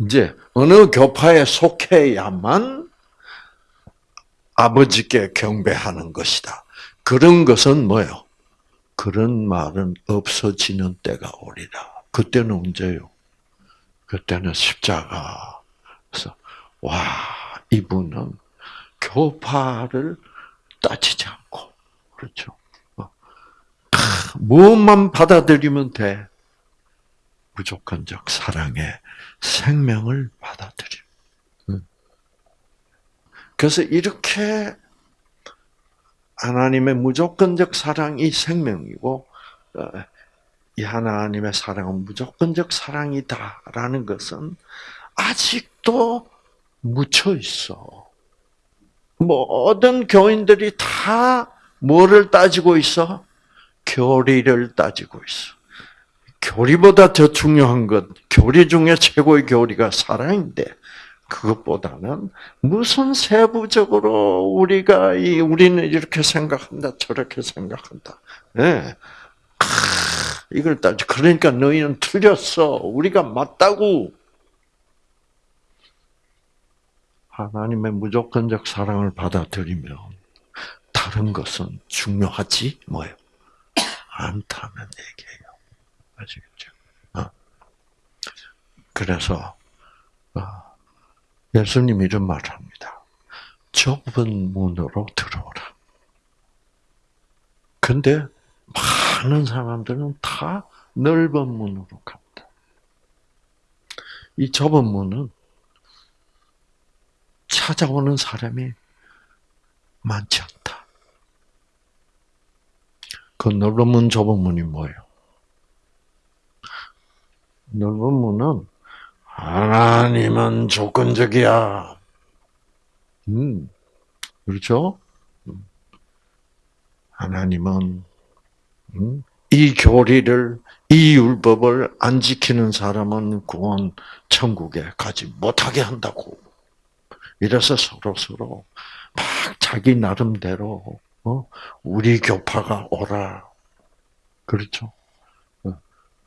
이제 어느 교파에 속해야만 아버지께 경배하는 것이다. 그런 것은 뭐요? 그런 말은 없어지는 때가 오리라. 그때는 언제요? 그때는 십자가에서 와 이분은 교파를 따지지 않고 그렇죠. 어. 무엇만 받아들이면 돼. 무조건적 사랑의 생명을 받아들여. 그래서 이렇게 하나님의 무조건적 사랑이 생명이고 어, 이 하나님의 사랑은 무조건적 사랑이다라는 것은 아직도 묻혀 있어. 모든 교인들이 다 뭐를 따지고 있어? 교리를 따지고 있어. 교리보다 더 중요한 것, 교리 중에 최고의 교리가 사랑인데, 그것보다는 무슨 세부적으로 우리가 이 우리는 이렇게 생각한다 저렇게 생각한다. 네. 아, 이걸 따지 그러니까 너희는 틀렸어. 우리가 맞다고. 하나님의 무조건적 사랑을 받아들이면 다른 것은 중요하지 뭐요 않다는 얘기예요. 아시겠죠? 어. 그래서 어. 예수님 이런 말을 합니다. 좁은 문으로 들어오라. 근데 많은 사람들은 다 넓은 문으로 갑니다. 이 좁은 문은 찾아오는 사람이 많지 않다. 그 넓은 문, 좁은 문이 뭐예요? 넓은 문은 하나님은 조건적이야. 음, 그렇죠? 음. 하나님은 음, 이 교리를 이 율법을 안 지키는 사람은 구원 천국에 가지 못하게 한다고. 이래서 서로 서로 막 자기 나름대로 어? 우리 교파가 오라. 그렇죠? 어.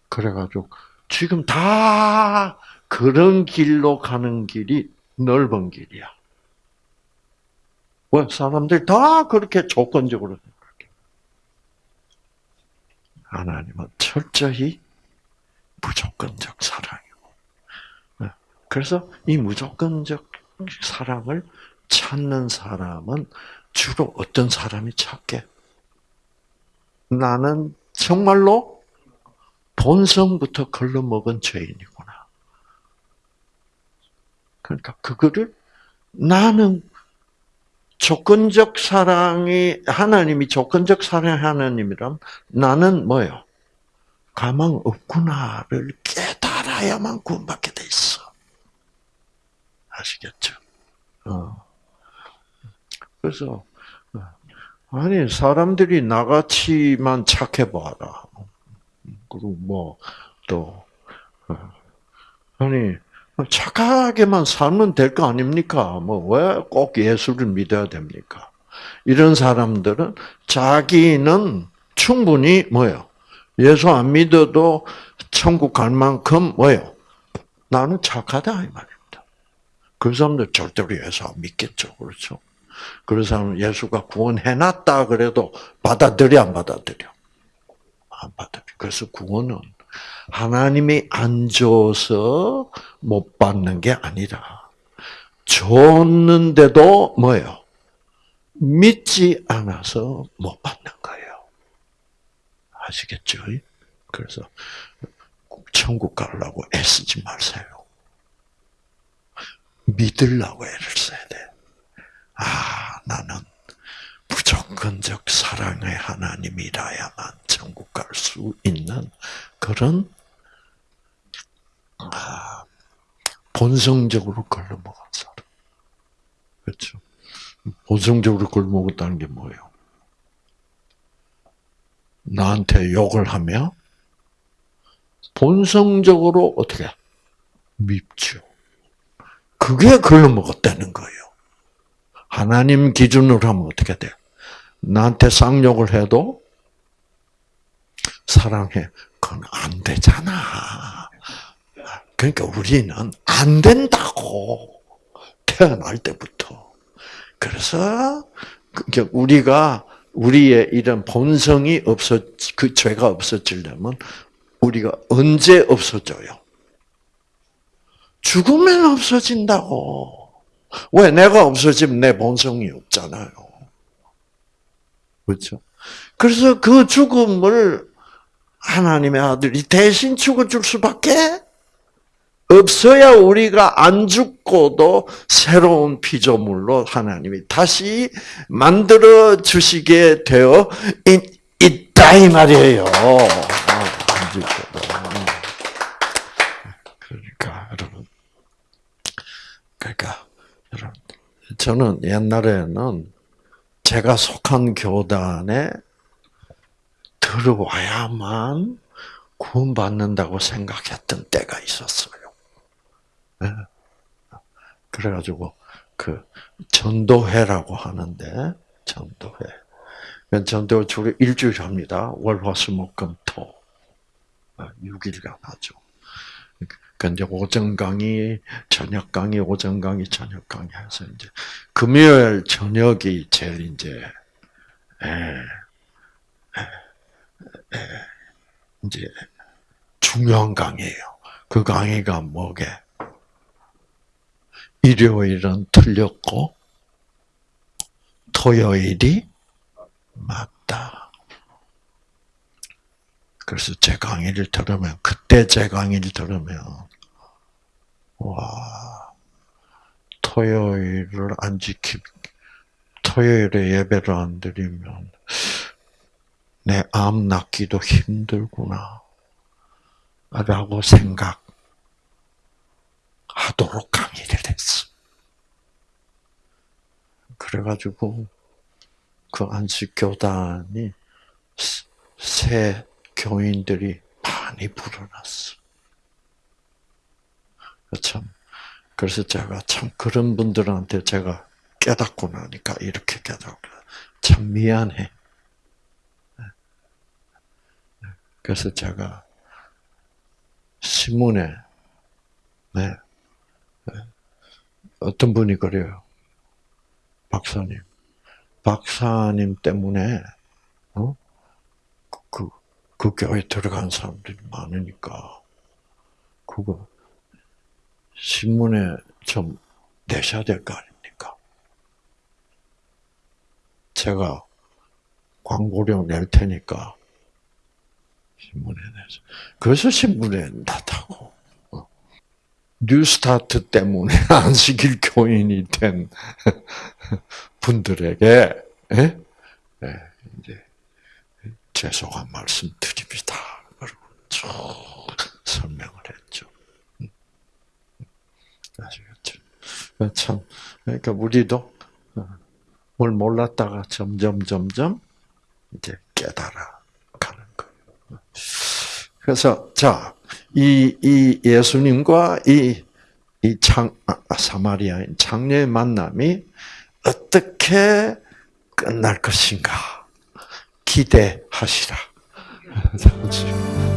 그래가지고 지금 다 그런 길로 가는 길이 넓은 길이야. 왜? 사람들 다 그렇게 조건적으로 생각해. 하나님은 철저히 무조건적 사랑이고. 네. 그래서 이 무조건적 사랑을 찾는 사람은 주로 어떤 사람이 찾게? 나는 정말로 본성부터 걸러먹은 죄인이구나. 그러니까 그거를 나는 조건적 사랑이 하나님이 조건적 사랑 하나님이란 나는 뭐요? 가망 없구나를 깨달아야만 구원받게 돼 있어. 아시겠죠? 어. 그래서 아니 사람들이 나같이만 착해 봐라. 그리고 뭐또 어. 아니 착하게만 살면 될 거 아닙니까? 뭐 왜 꼭 예수를 믿어야 됩니까? 이런 사람들은 자기는 충분히 뭐요? 예수 안 믿어도 천국 갈 만큼 뭐요? 나는 착하다 이 말입니다. 그 사람들 절대로 예수 안 믿겠죠, 그렇죠? 그런 사람은 예수가 구원해놨다 그래도 받아들여 안 받아들여? 안 받아들여. 그래서 구원은 하나님이 안 줘서 못 받는 게 아니라 줬는데도 뭐예요? 믿지 않아서 못 받는 거예요. 아시겠죠? 그래서 천국 가려고 애쓰지 마세요. 믿으려고 애를 써야 돼. 아, 나는 무조건적 사랑의 하나님이라야만 천국 갈 수 있는 그런 아, 본성적으로 걸려먹은 사람. 그렇죠? 본성적으로 걸려먹었다는 게 뭐예요? 나한테 욕을 하면 본성적으로 어떻게 밉죠. 그게 걸려먹었다는 거예요. 하나님 기준으로 하면 어떻게 돼? 나한테 쌍욕을 해도 사랑해. 그건 안 되잖아. 그러니까 우리는 안 된다고. 태어날 때부터. 그래서 우리가 우리의 이런 본성이 없어 그 죄가 없어지려면 우리가 언제 없어져요? 죽으면 없어진다고. 왜 내가 없어지면 내 본성이 없잖아요. 그렇죠? 그래서 그 죽음을 하나님의 아들이 대신 죽어줄 수밖에 없어야 우리가 안 죽고도 새로운 피조물로 하나님이 다시 만들어 주시게 되어 있다 이 말이에요. 안 죽고도. 그러니까 여러분, 그러니까 여러분, 저는 옛날에는 제가 속한 교단에 들어와야만 구원받는다고 생각했던 때가 있었어요. 예. 그래가지고 그 전도회라고 하는데 전도회. 전도 주로 일주일 합니다. 월화수목금토 6일간 하죠. 근데 오전 강의, 저녁 강의, 오전 강의, 저녁 강의 해서 이제 금요일 저녁이 제일 이제 에, 에, 에, 이제 중요한 강의예요. 그 강의가 뭐게? 일요일은 틀렸고 토요일이 맞다. 그래서 제 강의를 들으면 그때 제 강의를 들으면 와 토요일을 안 지키 토요일에 예배를 안 드리면 내암 낳기도 힘들구나 라고 생각하도록 강의를 했어. 그래가지고 그 안식 교단이 새 교인들이 많이 불어났어. 참 그래서 제가 참 그런 분들한테 제가 깨닫고 나니까 이렇게 깨닫고 참 미안해. 그래서 제가 신문에 네, 어떤 분이 그래요. 박사님, 박사님 때문에 어? 그, 그 교회 들어간 사람들이 많으니까 그거 신문에 좀 내셔야 될 거 아닙니까? 제가 광고료 낼 테니까 신문에 내서. 그래서 신문에 낸다고. 어. 뉴스타트 때문에 <laughs> 안식일 교인이 된 <laughs> 분들에게 예? 예, 이제 죄송한 말씀 드립니다. 그리고 쭉 설명을 했죠. 아시겠죠? 참 그러니까 우리도 뭘 몰랐다가 점점 점점 이제 깨달아 가는 거예요. 그래서 자, 이, 이 예수님과 이, 이 장, 아, 사마리아인 장녀의 만남이 어떻게 끝날 것인가 기대하시라. <laughs>